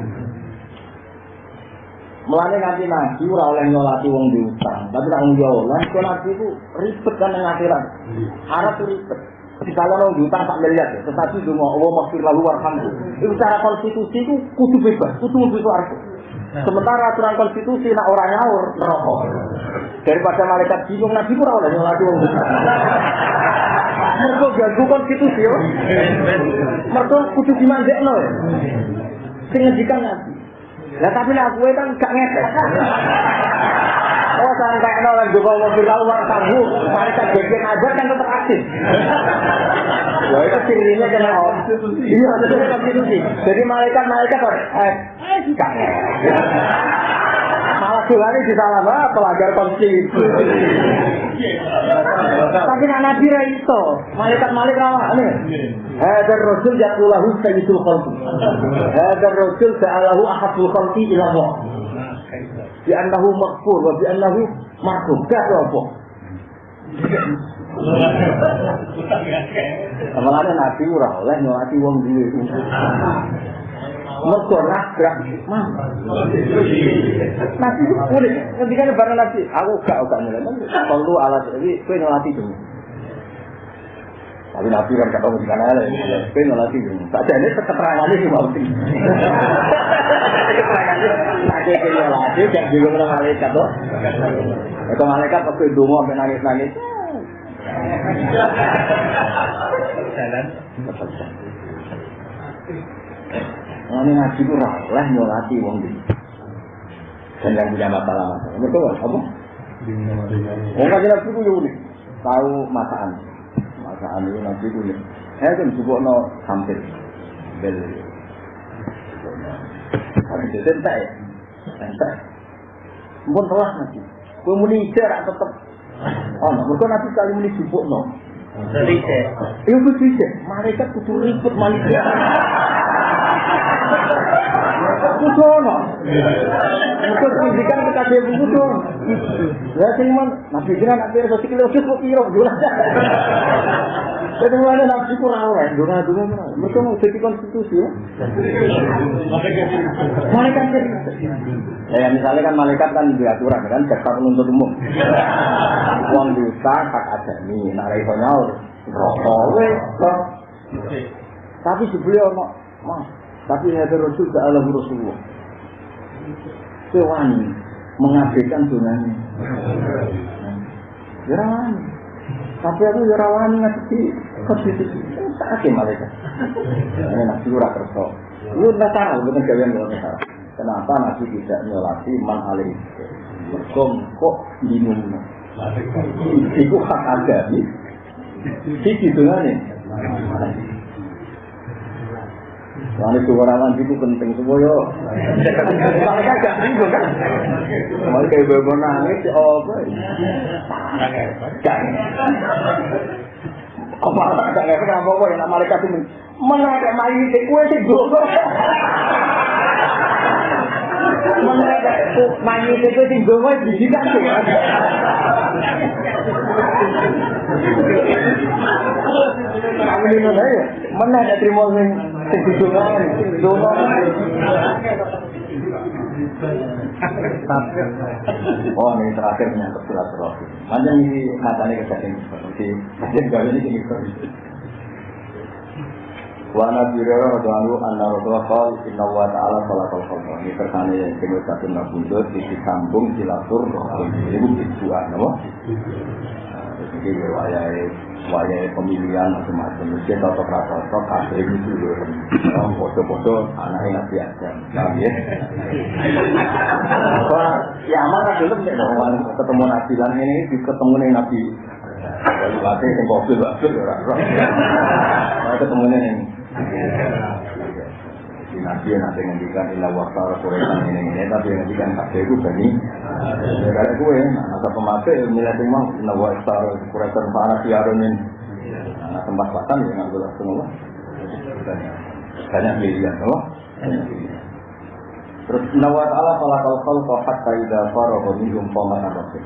Mulane nanti nabi ora oleh nyolati wong diutang, tapi wong oleh, kok nabi itu ribet kan yang akhirat. Arab itu ribet. Misalnya mau diutang tak miliar, ya, tetapi cuma Allah maksud lalu warhamku. Itu secara konstitusi itu kudu bebas, kudu mau arti. Sementara aturan konstitusi nak orang nyaur neraka. Daripada malaikat bingung nabi ora oleh nyolati wong. Mergo ganggu konstitusi yo. Mergo kudu dimandekno. Sing ngendikan nabi. Lah tapi lah gue kan gak ngepek. Oh sampai no lan juga mau bilang uang tabu, mereka bikin aja kan tetap aktif. Ya itu sirinya kena konstitusi. Iya itu konstitusi. Jadi malaikat malaikat kok eh gak Malah sulane disalah pelanggar konstitusi. Tapi nak nabi ra iso, malaikat malaikat rawane. Hadar rasul yaqulahu sayyidul khalqi. Hadar rasul sa'alahu ahadul khalqi ila Allah. Bi annahu maghfur wa bi annahu marhum. Gak apa. Mulane nabi ora oleh nyolati wong duwe. Mergo nabrak mah. Nabi unik, ketika bareng nabi, aku gak gak mulai. Perlu alat jadi kowe nyolati dulu. Tapi nabi kan gak tahu di mana lah. Kowe nyolati dulu. Tak jadi keterangannya mau sih. Keterangannya, tak nyolati, kayak juga menang malaikat tuh. Itu malaikat waktu itu mau nangis nangis. Jalan. Ini ngaji itu lah nyolati wong ini. Dan yang punya masalah-masalah. Betul, apa? Wong kaji nabi itu unik. Tahu masaan. Masaan itu nabi itu unik. Eh kan juga no hampir. Bel. Tapi itu entek ya. Entek. Mungkin telah nabi. Kue muni tetap. Oh. Mereka nabi kali muni jubuk no. Iya betul sih. Mereka kudu ribut manusia. Kudu ono. Kudu pendidikan kita dia kudu. Ya sing man, nabi jenengan nak wis kok piro jelas. Jadi mana nabi ku ora ora, dona dona. Mereka mau jadi konstitusi ya. Malaikat Ya misalnya kan malaikat kan di aturan kan jaksa penuntut umum. Uang dosa hak adami, nak ra iso nyaur. Rokok. Tapi sebelum ono, Mas, tapi ada Rasul ke Allah Rasulullah. Sewani mengabaikan dunanya. Ya rawani. Tapi aku ya rawani ngadepi konstitusi. Sakit malaikat. Ini nabi ora kerso. Lu nggak tahu betul kalian nggak tahu. Kenapa nabi tidak nyolati man alih? Mereka kok bingung. Iku hak agami. Iki dongane. Soalnya suarawan itu penting semua yo. Mereka gak bingung kan? Mereka kayak bebo nangis, oh? Gak. Apa tak ngerti apa apa yang tuh mana kayak mayu itu kue sih. Mana kayak mayu itu kue sih gue di sini Kamu ini mana? Mana ada terima sing sing. Oh ini terakhir menyangkut silaturahmi. Panjang ini matanya kejadian seperti kejadian gawe ini ini Wa Nabi Hurairah radhiyallahu anhu Rasulullah qol inna wa ta'ala salakal khalqa. Ini terkane kene satu nabundut di sambung silaturahmi. Ini tujuan apa? Jadi wayai wayai pemilihan macam-macam. Mesti cocok rata cocok kabeh itu lho. Orang foto-foto anaknya nabi aja. Nah, ya. Soalnya ya mana dulu ketemu nabi lan ini ketemu nih nabi. Kalau batik yang kopi bagus ya. Ketemu nih nabi yang nanti ngendikan ilah wakar kuretan ini ini. Tapi yang ngendikan kabeh itu bani. Kayak gue masa pemate milih sing mau ilah wakar kuretan para siarun ini. Nah tempat pakan ya nggak boleh semua banyak pilihan loh terus nawat Allah kalau kau kau kau hatta ida faro minum paman rasul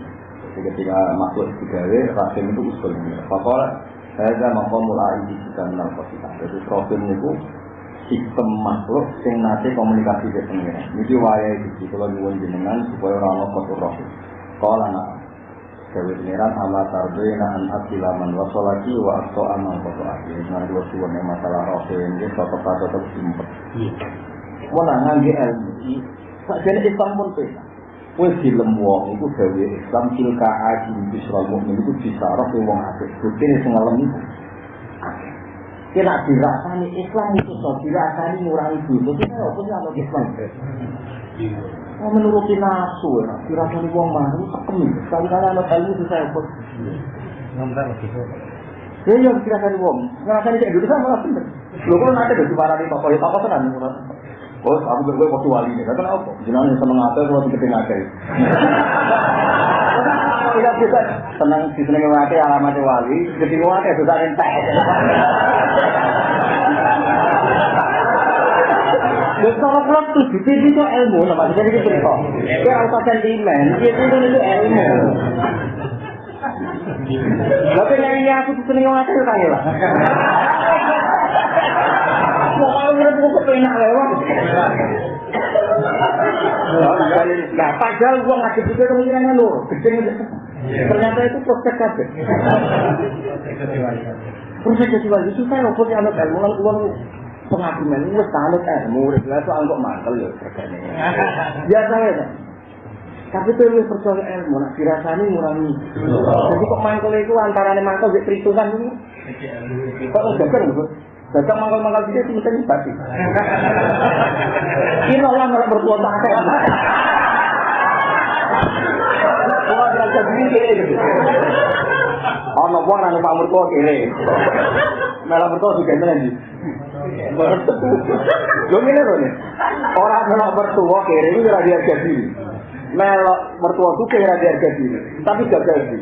ketika masuk digawe rasul itu usul Pakola saya mau mulai di kita menang Jadi profil itu sistem makhluk sing nate komunikasi ke pengiran. Niki wayahe iki kula nyuwun jenengan supaya ora ana kotor roh. Kala nak Dewi pengiran ala tarbena an akilaman wa sholaki wa akso amal kotor aki. Nah dua suwon yang masalah roh ini tetap tetap simpel. Mau ngangge ilmu ini, sak jane Islam pun pesa. Wes film wong iku gawe Islam silka aji bisral mukmin iku disarok wong apik. Bukti sing ngalem iku. Kena dirasani Islam itu so dirasani ngurangi dosa. Kita apa sih anak Islam? Oh, menuruti nafsu ya, dirasani wong mah itu tekem. Sekali-kali anak ilmu itu saya pun. Ya ya dirasani wong. Ngerasani cek dulu sama lah bener. Lho kok nanti udah dimarani tokoh ya tokoh tenan. Oh, aku gue waktu wali ini. Karena apa? Jenengan seneng ngate kalau di keting ngate. Tidak bisa senang di seneng ngate alamat wali, keting ngate susah entek. Lha kalau kalau tujuh itu itu ilmu, nama jadi gitu kok. Dia harus sentimen, itu itu ilmu. Tapi yang ini aku tuh seneng ngate kan ya. Pokoknya buku kepenak lewat. Nah, padahal gua ngasih juga kemungkinannya lur. Ternyata itu proses kabeh. Proses kecuali itu saya ngobrol anak ilmu lan uang pengakuman wis tanut ilmu wis lah soal kok mantel ya regane. Biasa ya. Tapi itu lebih percaya ilmu, nak dirasani ngurangi. Jadi kok mangkel itu antaranya mangkel di perhitungan ini. Kok udah kan, Dagang mangkal-mangkal dia itu mesti babi. Ini orang nggak berbuat akeh. Wah, derajat ini kiri gitu. Ono wong nang Pak Murko kiri. Malah Murko juga ini. Ngene lho nih. Orang melok mertua kiri itu ora diharga diri. Melok mertua itu kira diharga diri. Tapi gagal sih.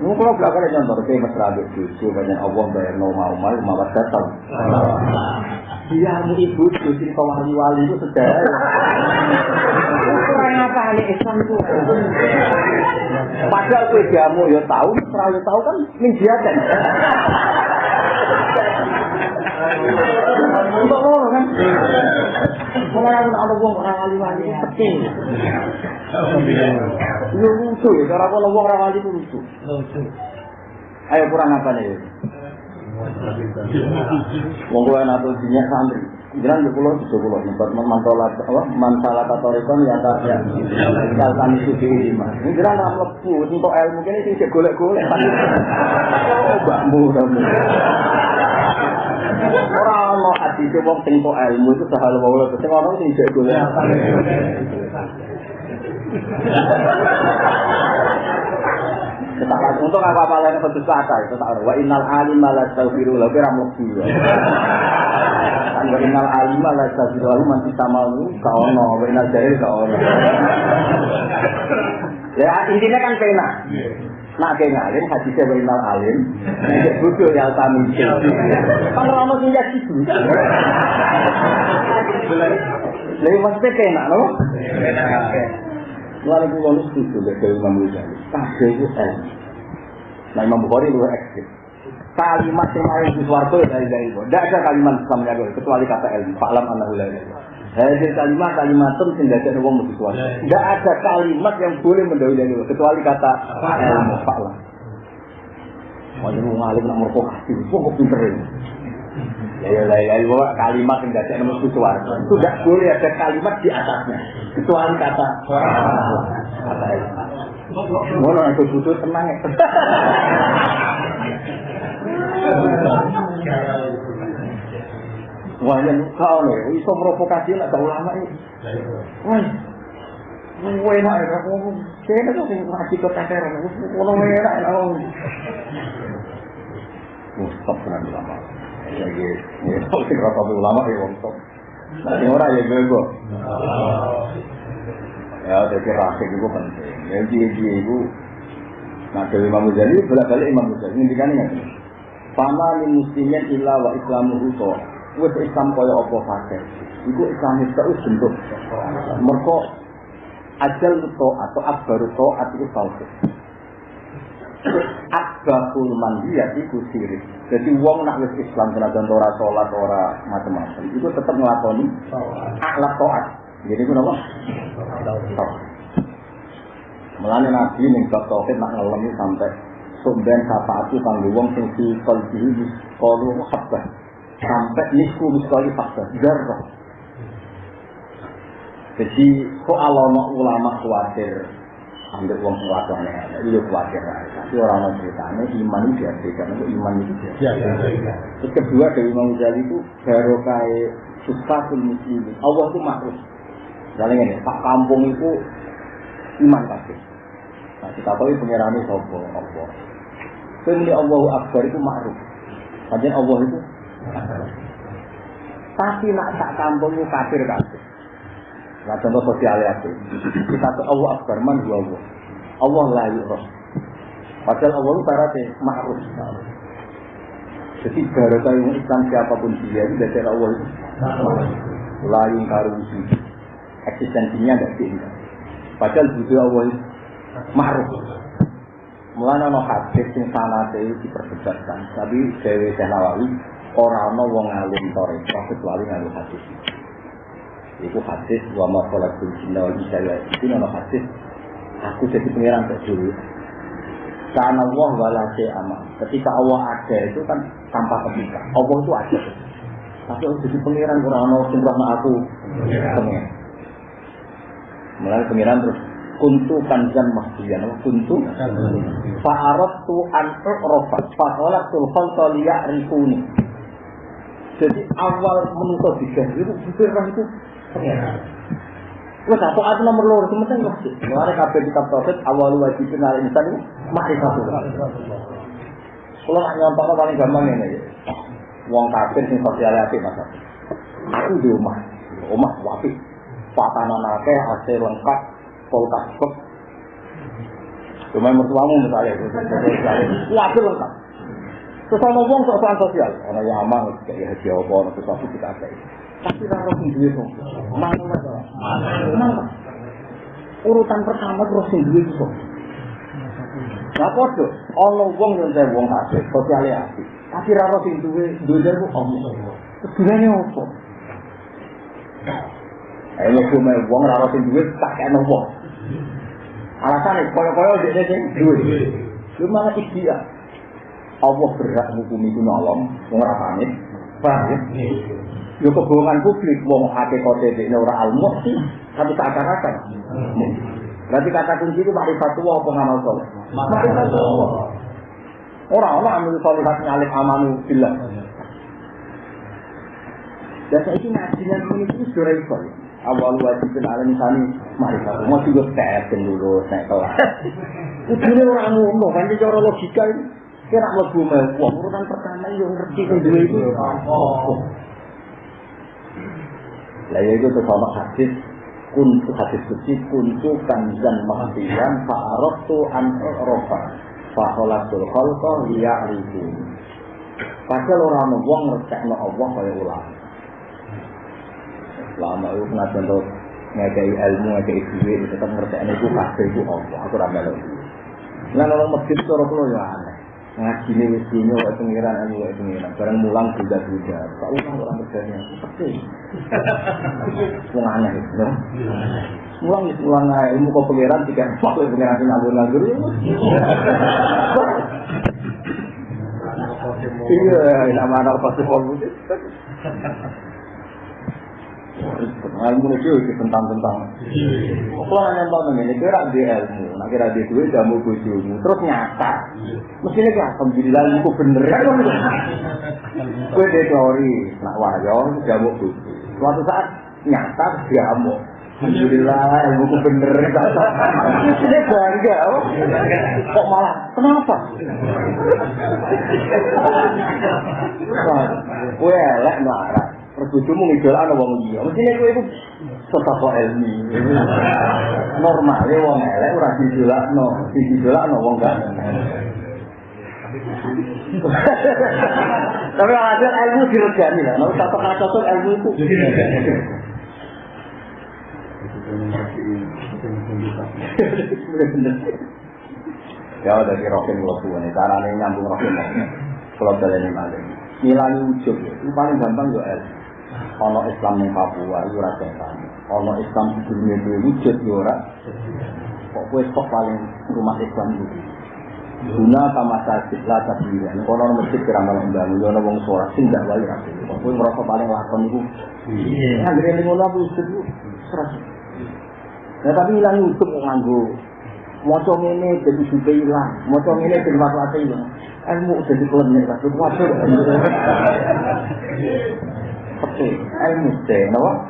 Ini kalau belakang contoh, kayak mesra abis cucu, banyak Allah bayar no mau mau, mau datang. Biarmu ibu jadi kau wali-wali itu sejarah. Kurang apa nih Islam itu? Padahal kue jamu ya tahu, serah ya tahu kan menjiakan. Untuk ngono kan. Mulai aku nak wong ora penting. Yo lucu ya, cara kalau wong ora wali lucu. Ayo kurang apa nih? Wong kowe nak dinyak santri. Jangan di pulau di pulau tempat mantola apa mansalah katorikon ya tak ya tinggal kami suci lima. Ini jangan nak lepu untuk ilmu ini sih golek golek. Oh. Orang itu wong sing kok ilmu itu sahal wae sing orang sing jek golek. Ketakat untuk apa apa lain pedes kata itu tak wa innal alim la taufiru la kira mlebu. Kan wa innal alim la taufiru lahu man tisamalu ka ono wa innal jahil ka ono. Ya intinya kan pena. Nak ke ngalim hadisnya wa innal alim nek bodoh ya tamu. Kan ono sing gitu. Lha maksudnya kena no? Mulai pulau itu setuju dari Imam Ghazali. Kabeh itu ilmu. Nah Imam Bukhari itu ekstrim. Kalimat yang paling di ya dari dari itu. Tidak ada kalimat Islam yang kecuali kata ilmu. Fa'lam anahu la ilaha Hadir kalimat kalimat itu tidak ada orang di suarga. Tidak ada kalimat yang boleh mendahului itu kecuali kata ilmu. Fa'lam. Wajar mau ngalim nak merpokasi, kok pinter ini. Ya ya ya ya kalimat yang tidak ada suarga. Itu tidak boleh ada kalimat di atasnya kecuali kata kata ilmu. Ngono aku butuh tenang ya. Wah, yang kau nih, iso provokasi lah kau lama ini. Wah, Wah, enak ya, aku kayaknya tuh sing ngaji ke teter, kalau enak enak aku. Oh, stop dengan ulama. Ya, ya, kalau sing rasa ulama ya, stop. Nah, ini orang ya gue Ya, jadi rakyat itu penting. Ya, dia dia itu. Nah, dari Imam Ghazali bolak balik Imam Ghazali ini kan ingat. Fama min muslimin illa wa islamu huto. Wes Islam kaya apa fakir. Iku Islam itu bentuk. Mereka ajal to atau akbaru to itu tauhid. Akbahul mandiyat iku sirik. Jadi wong nak wis Islam senajan ora salat ora macam-macam, itu tetap nglakoni akhlak taat. Jadi itu apa? Melane Nabi ning bab tauhid nak ngelemi sampai sumben syafaatu kanggo wong sing fi qalbihi qalu habbah. Sampai nisku miskali fakta jarrah. Jadi kok alamak ulama khawatir ambil uang kuasa nih, itu khawatir Tapi orang orang ceritanya iman itu diabaikan, itu iman itu diabaikan. Terus kedua dari Imam Ghazali itu baru kayak sustasul muslimin. Allah itu makhluk. Misalnya ini, Pak Kampung itu iman kasih. Nah kita tahu pengirani sopo Allah. Kemudian Allahu Akbar itu makhluk. Kajian Allah itu Tapi nak tak kampung itu kafir kafir. Nah contoh sosial ya Kita ke Allah Akbar man dua Allah. Allah la yu'raf. Padahal Allah itu syaratnya ma'ruf. Jadi barokah yang Islam siapa pun dia itu dari Allah itu lain karusi. Eksistensinya tidak diingat. Padahal butuh Allah itu ma'ruf. Mulanya no hadis sing sanate diperdebatkan. Tapi Dewi Nawawi orang no wong alim toreko kecuali ngalim hadis. Iku hadis wa ma khalaqul jinna wal insa illa itu nama hadis aku jadi pengiran dulu. Karena Allah wala aman. Ketika Allah ada itu kan tanpa ketika. Allah itu ada. Tapi aku jadi pengiran kurang ono sing aku pengiran. Mulai pengiran terus kuntu kanjan mahdiyan wa kuntu fa'arat tu an u'rafa fa'alat tu khalqa liya'rifuni jadi awal menutup tiga itu pikirkan itu Wes apa atu nomor loro sementing kok. Mulane kabeh kitab tauhid awal wajib kenal insan itu makrifat. Kalau nak nyontohnya paling gampang ini ya. Wong kafir sing sosial apik Mas. Aku di rumah. Rumah wapi. Patanan akeh, AC lengkap, kulkas kok. Cuma mertuamu misalnya, wapi lengkap. Terus sama wong soal sosial, yang aman, kayak haji apa, sesuatu kita ada. Tapi raro sing duwe. Mana? Urutan pertama terus sing kok. Lah padha ana wong yang saya wong asik, sosiale. Tapi raro sing duwe duwe ku Allah. Gunane opo? Ayo wong raro sing duwe tak kene wong. Alasane koyo-koyo dhek sing duwe. Malah ikhtiar. Allah berhak hukumi ku nolong, wong ora pamit. Paham ya? Yo kebohongan publik, wong hakikate dekne ora almu sih, tapi tak akar-akar. Berarti kata kunci itu ma'rifatullah apa ngamal soleh? Ma'rifatullah. Orang-orang ambil solihat nyalip amanu billah. Dan saya ini ngajinya ini itu sudah itu. Awal wajibin ala nisani ma'rifatullah. Mau juga teten dulu, naik kelas. Ujungnya orang ngono, kan ini cara logika ini. Kira lebu mewah, urutan pertama yang ngerti kan dua itu. Lah ya itu sama hadis kuntu hadis suci kuntu kanzan mahdiyan fa'arabtu an rofa fa'olatul khalqa liya'rifu Padahal orang wong ngertekno Allah kaya ulama. Lama itu kena contoh ngekei ilmu, ngekei duit, tetap ngertekno itu kabeh itu Allah. Aku ora melok. Lah orang masjid cara kula ya aneh. Ngaji ini wis dino wae pengiran anu wae pengiran. Bareng mulang bunda-bunda. Tak utang orang kerjanya. Wong aneh no? Mulang wis mulang ae ilmu kok pengiran tiga empat wae pengiran sing nganggur-nganggur. Iya, nama anak pasti. Ilmu itu itu tentang-tentang. Kalau nanya tentang ini, kira di ilmu, nah kira di duit jamu bujumu, terus nyata. Mestinya kan, alhamdulillah ilmu bener kan? Kue di teori, nak wahyo, jamu buju. Suatu saat nyata jamu. Alhamdulillah ilmu ku bener. Mestinya bangga, oh. kok malah kenapa? Kue elek marah. Perbujumu ngidolakno wong liya. Mestine kowe iku sesapa ilmi. Normale wong elek ora didolakno, didolakno wong gak. Tapi ada ilmu diregani lah. Mau tak pernah cocok ilmu itu. Ya dari rokin lo tuh nih, caranya nyambung rokin lo. Kalau kalian ini malah, nilai ujub itu paling gampang yo ilmu. Ono Islam ning Papua iku ora setan. Ono Islam di dunia itu wujud yo ora. Kok kok paling rumah Islam itu. Guna sama sakit lah tapi ya. Nek ono masjid kira malah mbangun yo ono wong suara sing gak wae ra. Kok kowe merasa paling lakon iku. Iya. Anggere ning ngono aku wujud iku seras. Nah tapi ilang wujud kok nganggo Moco ini jadi sudah hilang, moco ini jadi masalah hilang. Ilmu jadi klenik, tapi Oke, ilmu teh, nawa?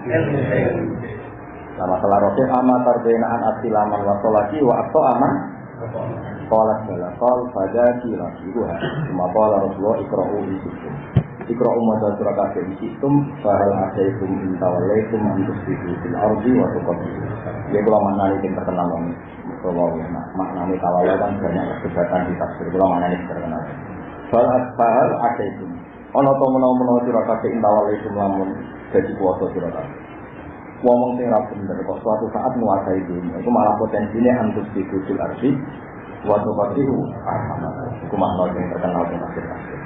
Nah, masalah roke ama tarbinaan asilaman wa sholati wa akto aman. Kolat bala kol pada kila ibu ha. Cuma kola Rasulullah ikra'u di situ. Ikra'u mada surah kafir di situ. Fahal asaikum intawalaikum antus bihi fil ardi wa tuqabi. Ya kalau makna ini yang terkenal ini. Kalau makna ini tawalai kan banyak perdebatan di tafsir. Kalau makna ini terkenal. Fahal asaikum ana to menawa-menawa sira kabeh intawal itu lamun dadi kuwasa sira kabeh ngomong sing ra bener kok suatu saat menguasai dunia. Itu malah potensinya antus di kudul arsi waktu kasihu arhamah. Itu makna yang terkenal di masjid masjid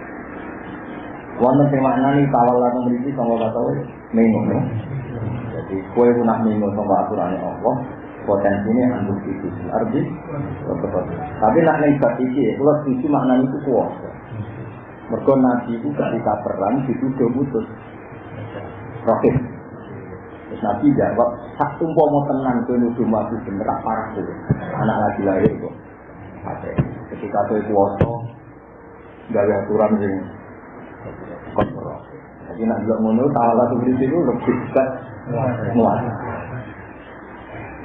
wonten sing maknani tawal lan mriki sanga kata minggu jadi kue punah minggu sangka aturane Allah potensinya antus di kudul arsi tapi nak bab iki kula setuju maknane itu kuwasa Mereka Nabi itu ketika perang dituduh putus. Rohim. Terus Nabi jawab, sak tumpah mau tenang ke nuduh mati bener tak parah tuh. Anak lagi lahir kok. Oke. Ketika itu kuasa, dari aturan sing kontrol. Jadi nak bilang ngono, ta'ala tuh di situ lebih dekat muat.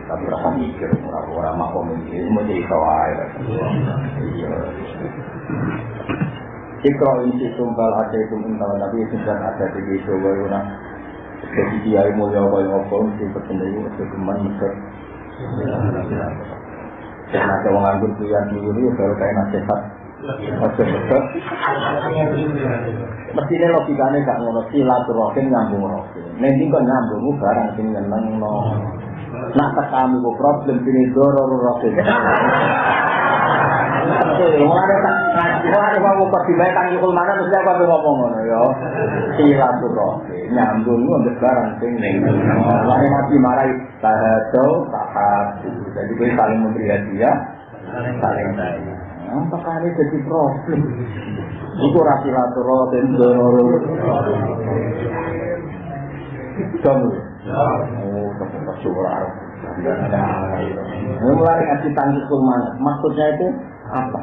Tapi rasa mikir, orang-orang makom ini, mau jadi tahu aja. Iya. Ikro isi tumbal ada itu minta nabi sudah ada di video bayuna. Jadi dia mulia kaya apa mesti berkenai itu ada orang baru kayak nasihat. Mestinya logikanya gak ngono silaturahim nyambung rohim. Nanti kok nyambung barang no. Nak tekamu kok problem sini doror rohim. Mulane tak mulane wae pas dibae kang yukul mesti aku apa ngomong ngono ya. Silaturahmi nyambung ambek barang sing ning. Lalu nabi marai tahadau tahad. Jadi kowe saling memberi hadiah, saling apa kali jadi problem? Iku ora silaturahmi ndoro. Dong. Syukur Mulai ngaji tangki kurman, maksudnya itu apa?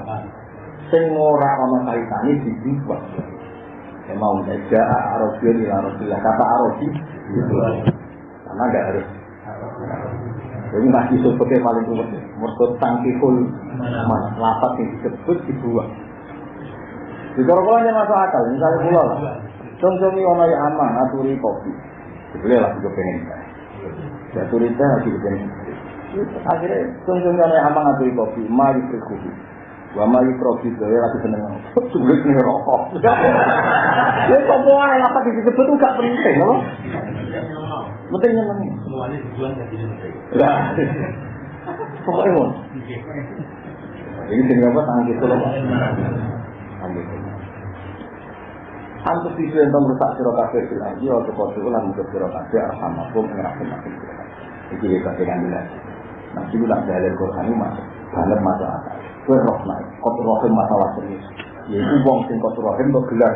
Sing ora ana kaitane dibuat. Ya mau saja Arabi di Rasulullah kata Arabi karena nggak harus. Jadi masih sebutnya paling kuat. Mereka tangkihul mana lapat yang disebut dibuat. Di kalau masuk akal, misalnya pulau. Contohnya orang yang aman, aturi kopi. Boleh lah juga pengen. Ya turita lagi begini. Akhirnya tunggu yang aman aturi kopi, mari berkopi. Wa ma yukrofi ya lagi seneng. Sulit nih rokok. Ya semua yang apa disebut gak penting, loh. Penting nyeneng. Semuanya tujuan jadi penting. Lah. Pokoknya mon. Ini sing apa tangan gitu loh. Antus isu yang merusak siro kafe iya kau ulang untuk siro kafe arhamakum ngerakin makin siro kafe. Iki kita bilang. Nah, itu nak dalil Quran ini masuk, akal. Kue roh naik, kotor rohim masalah serius. Yaitu wong sing rohim gelar.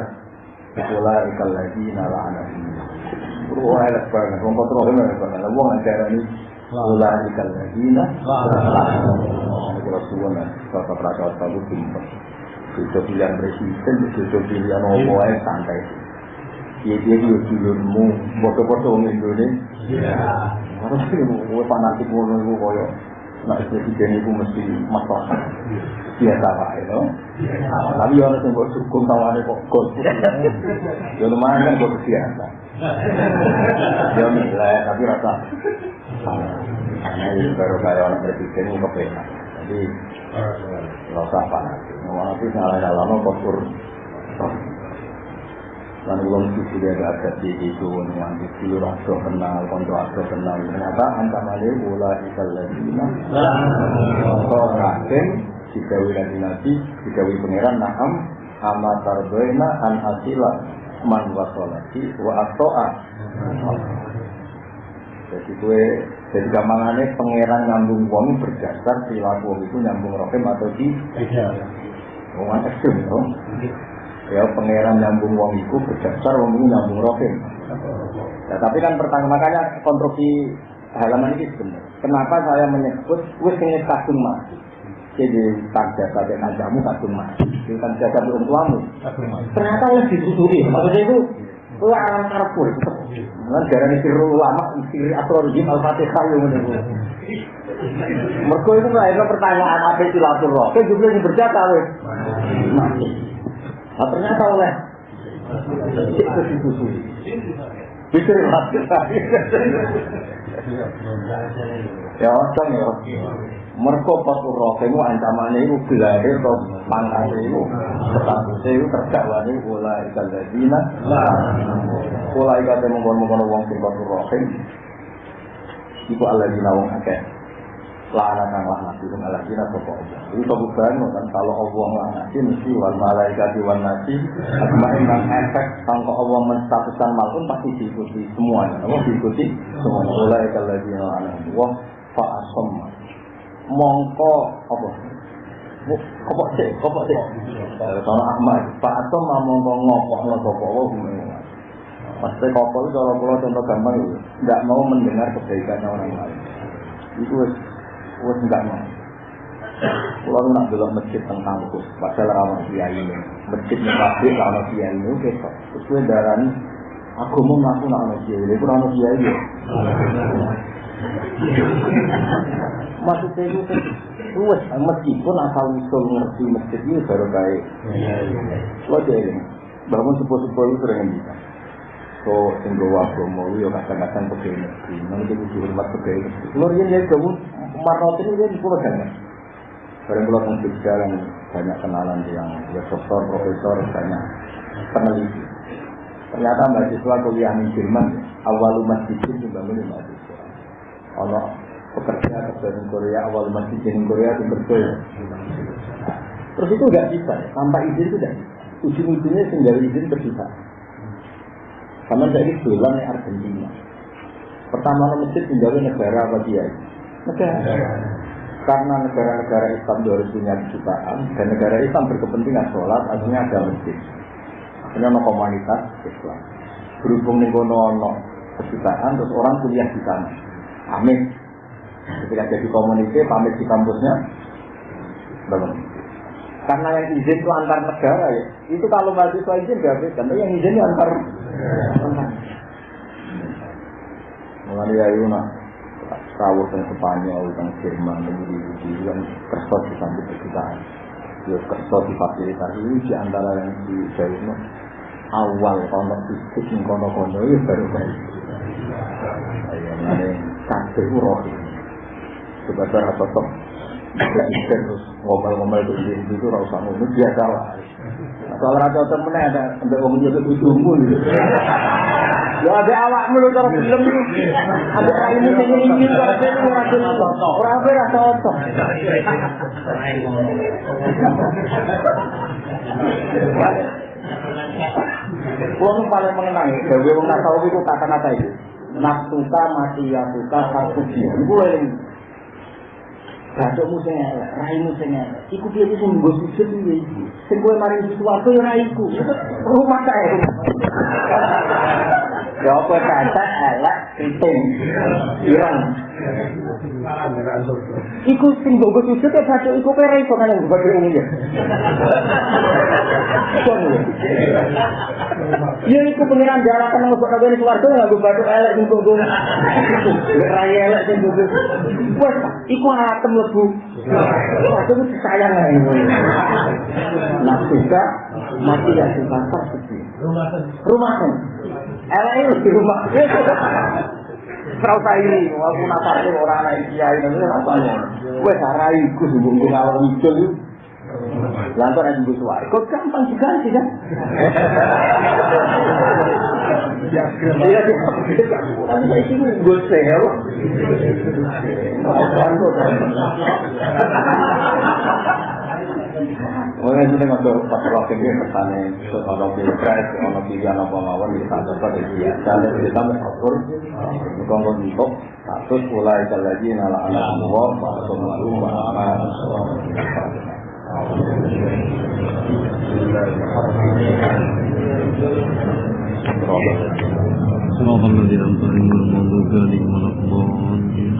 Itulah ikal lagi nala anak ini. Wah, enak banget. Wong kotor rohim banget. Wong ini ikal lagi nala Itu Rasulullah, bapak tahu pintar. Jodoh pilihan presiden, jodoh pilihan apa ae santai. Iya dia dia dulurmu, bodoh-bodoh orang Indonesia. Harus gue fanatik ngono iku koyo nak presiden itu mesti masalah biasa pak itu. Tapi orang yang buat sukun tawane kok gol. Ya lumayan kan buat biasa. Ya nilai tapi rasa karena ini baru kayak orang presiden ini kepenak. Jadi nggak usah fanatik. Ngomong nanti salah-salah no kotor. Lalu belum sisi dia gak ada di itu, nanti dulu rasa kenal, kontrol rasa kenal. Ternyata ancamannya bola ikal lagi. Kau rakyat, dikawi lagi nabi, dikawi pangeran naham, ama tarbaina an asila man wasolati wa atoa. Jadi gue jadi gampangannya pangeran nyambung wong berdasar perilaku itu nyambung rokem atau di wong ekstrim dong. Ya pangeran nyambung wong itu berdasar wong itu nyambung rokem. Ya, tapi kan pertama makanya kontroversi halaman ini sebenarnya. Kenapa saya menyebut wis ingin kadung mati? Jadi tanda pada najamu kadung mati. Jadi tanda pada orang tuamu. Ternyata lebih disusuri. Maksudnya itu Wah, alam karpur. Kan darah siru ulama, siri astrologi al-fatihah yang menunggu. Mereka itu melahirkan pertanyaan apa silaturahmi. Kan juga yang berjata. Mati. Nah, ternyata oleh itu disusuri. Pikir mati. Ya, osong ya. Mereka patur rohemu ancamannya itu gelahir atau pangkat itu statusnya itu terdakwa ini mulai ikan ladina mulai ikan yang mengkono-mengkono wong sing rohem itu aladina wong akeh. Lana kang laknati wong aladina sopo Allah itu kebukaan kan kalau Allah laknati mesti wal malaikat wal nasi nang efek sangka Allah menstatuskan malkun pasti diikuti semuanya. Allah diikuti semuanya. Mulai ikan ladina lana wong fa'asamma mongko apa? Kopok sih? Kopok sih? Kalau Ahmad Pak Atom mau mongko ngopok lo sapa wae Pasti kopok itu kalau pulau contoh gampang itu nggak mau mendengar kebaikan orang lain. Itu wes nggak mau. Pulau nak belum masjid tentang itu, padahal ramah kiai. Ini, masjid pabrik ramah kiai. Ini, oke Terus gue darani, aku mau ngaku nak kiai. Ini, aku ramah kiai ini. Maksudnya itu luwes meskipun asal usul ngerti masjid ini baru baik. Lo jadi bangun sepuh-sepuh itu sering bisa. So, singgo agama yo kadang-kadang pegawai negeri, nanti itu dihormat pegawai negeri. Keluar ini ya kamu marot ini dia di pulau jangan. Barang pulau mungkin jalan banyak kenalan yang ya dokter, profesor, banyak peneliti. Ternyata mahasiswa kuliah di Jerman, awal masjid itu bangun di mahasiswa. Allah pekerja kerja di Korea awal masih di Korea itu betul terus itu nggak bisa tanpa izin itu tidak bisa ujung-ujungnya tinggal izin terbuka. Sama saya bulan di Argentina. Pertama masjid tinggal negara apa dia? Negara. Karena negara-negara Islam juga harus punya kejutaan dan negara Islam berkepentingan sholat, artinya ada masjid. Akhirnya ada komunitas Islam. Berhubung nih kono ono kejutaan, terus orang kuliah di sana. Amin. Ketika jadi komunitas, pamit di kampusnya, bangun. Karena yang izin itu antar negara ya. Itu kalau mahasiswa izin gak beda, tapi yang izin itu antar. Mengenai ya Yuna, rawuh dan Spanyol, dan Jerman, dan di kan kersos di samping kejutaan. Ya kersos di fasilitas ini di antara yang di Jawa awal kono fisik yang kono-kono itu baru baik. Kabeh roh sebagai sosok presiden terus ngomel-ngomel itu di itu rasa ngono biasa lah. Soal raja temen ada sampai wong itu tujuhmu gitu. Ya ada awak mulu cara film itu. Ada raimu sing ini kok dene ora cocok. Ora apa ora cocok. Kulo paling mengenang ya, gawe wong tasawuf itu kata-kata itu. Nafsuka mati ya suka satu dia. Eling elek, raimu sing elek. Iku piye iki sing nggo sujud piye iki? Sing kowe maring sesuatu ya. Rumah kae. Ya apa kata elek kriting. Ireng. Iku sing nggo sujud ya gadok iku ra iso kan nggo gadok ini ya. Ya iku pengiran jarak nang kok kabeh swarga nggo gadok elek sing nggo. Rai elek sing nggo. Wes iku atem lebu. Aku itu sayang ya ini. Nah juga mati ya sedih. Rumah kan. Elek itu di rumah. Serau ini, apa itu orang anak kiai ini rasanya. Gue sarai, gue ngawal itu. Lantar kok gampang diganti kan? Iya, tapi ini gue sel. itu dengan tuh pas waktu ini kesannya ono pilpres, ono pilihan apa mawon di sana pada dia. Dan kita mengatur, mengkongkong untuk status mulai lagi nala anak semua, bahasa malu, bahasa صراط الذين أنعمت عليهم غير المغضوب عليهم ولا الضالين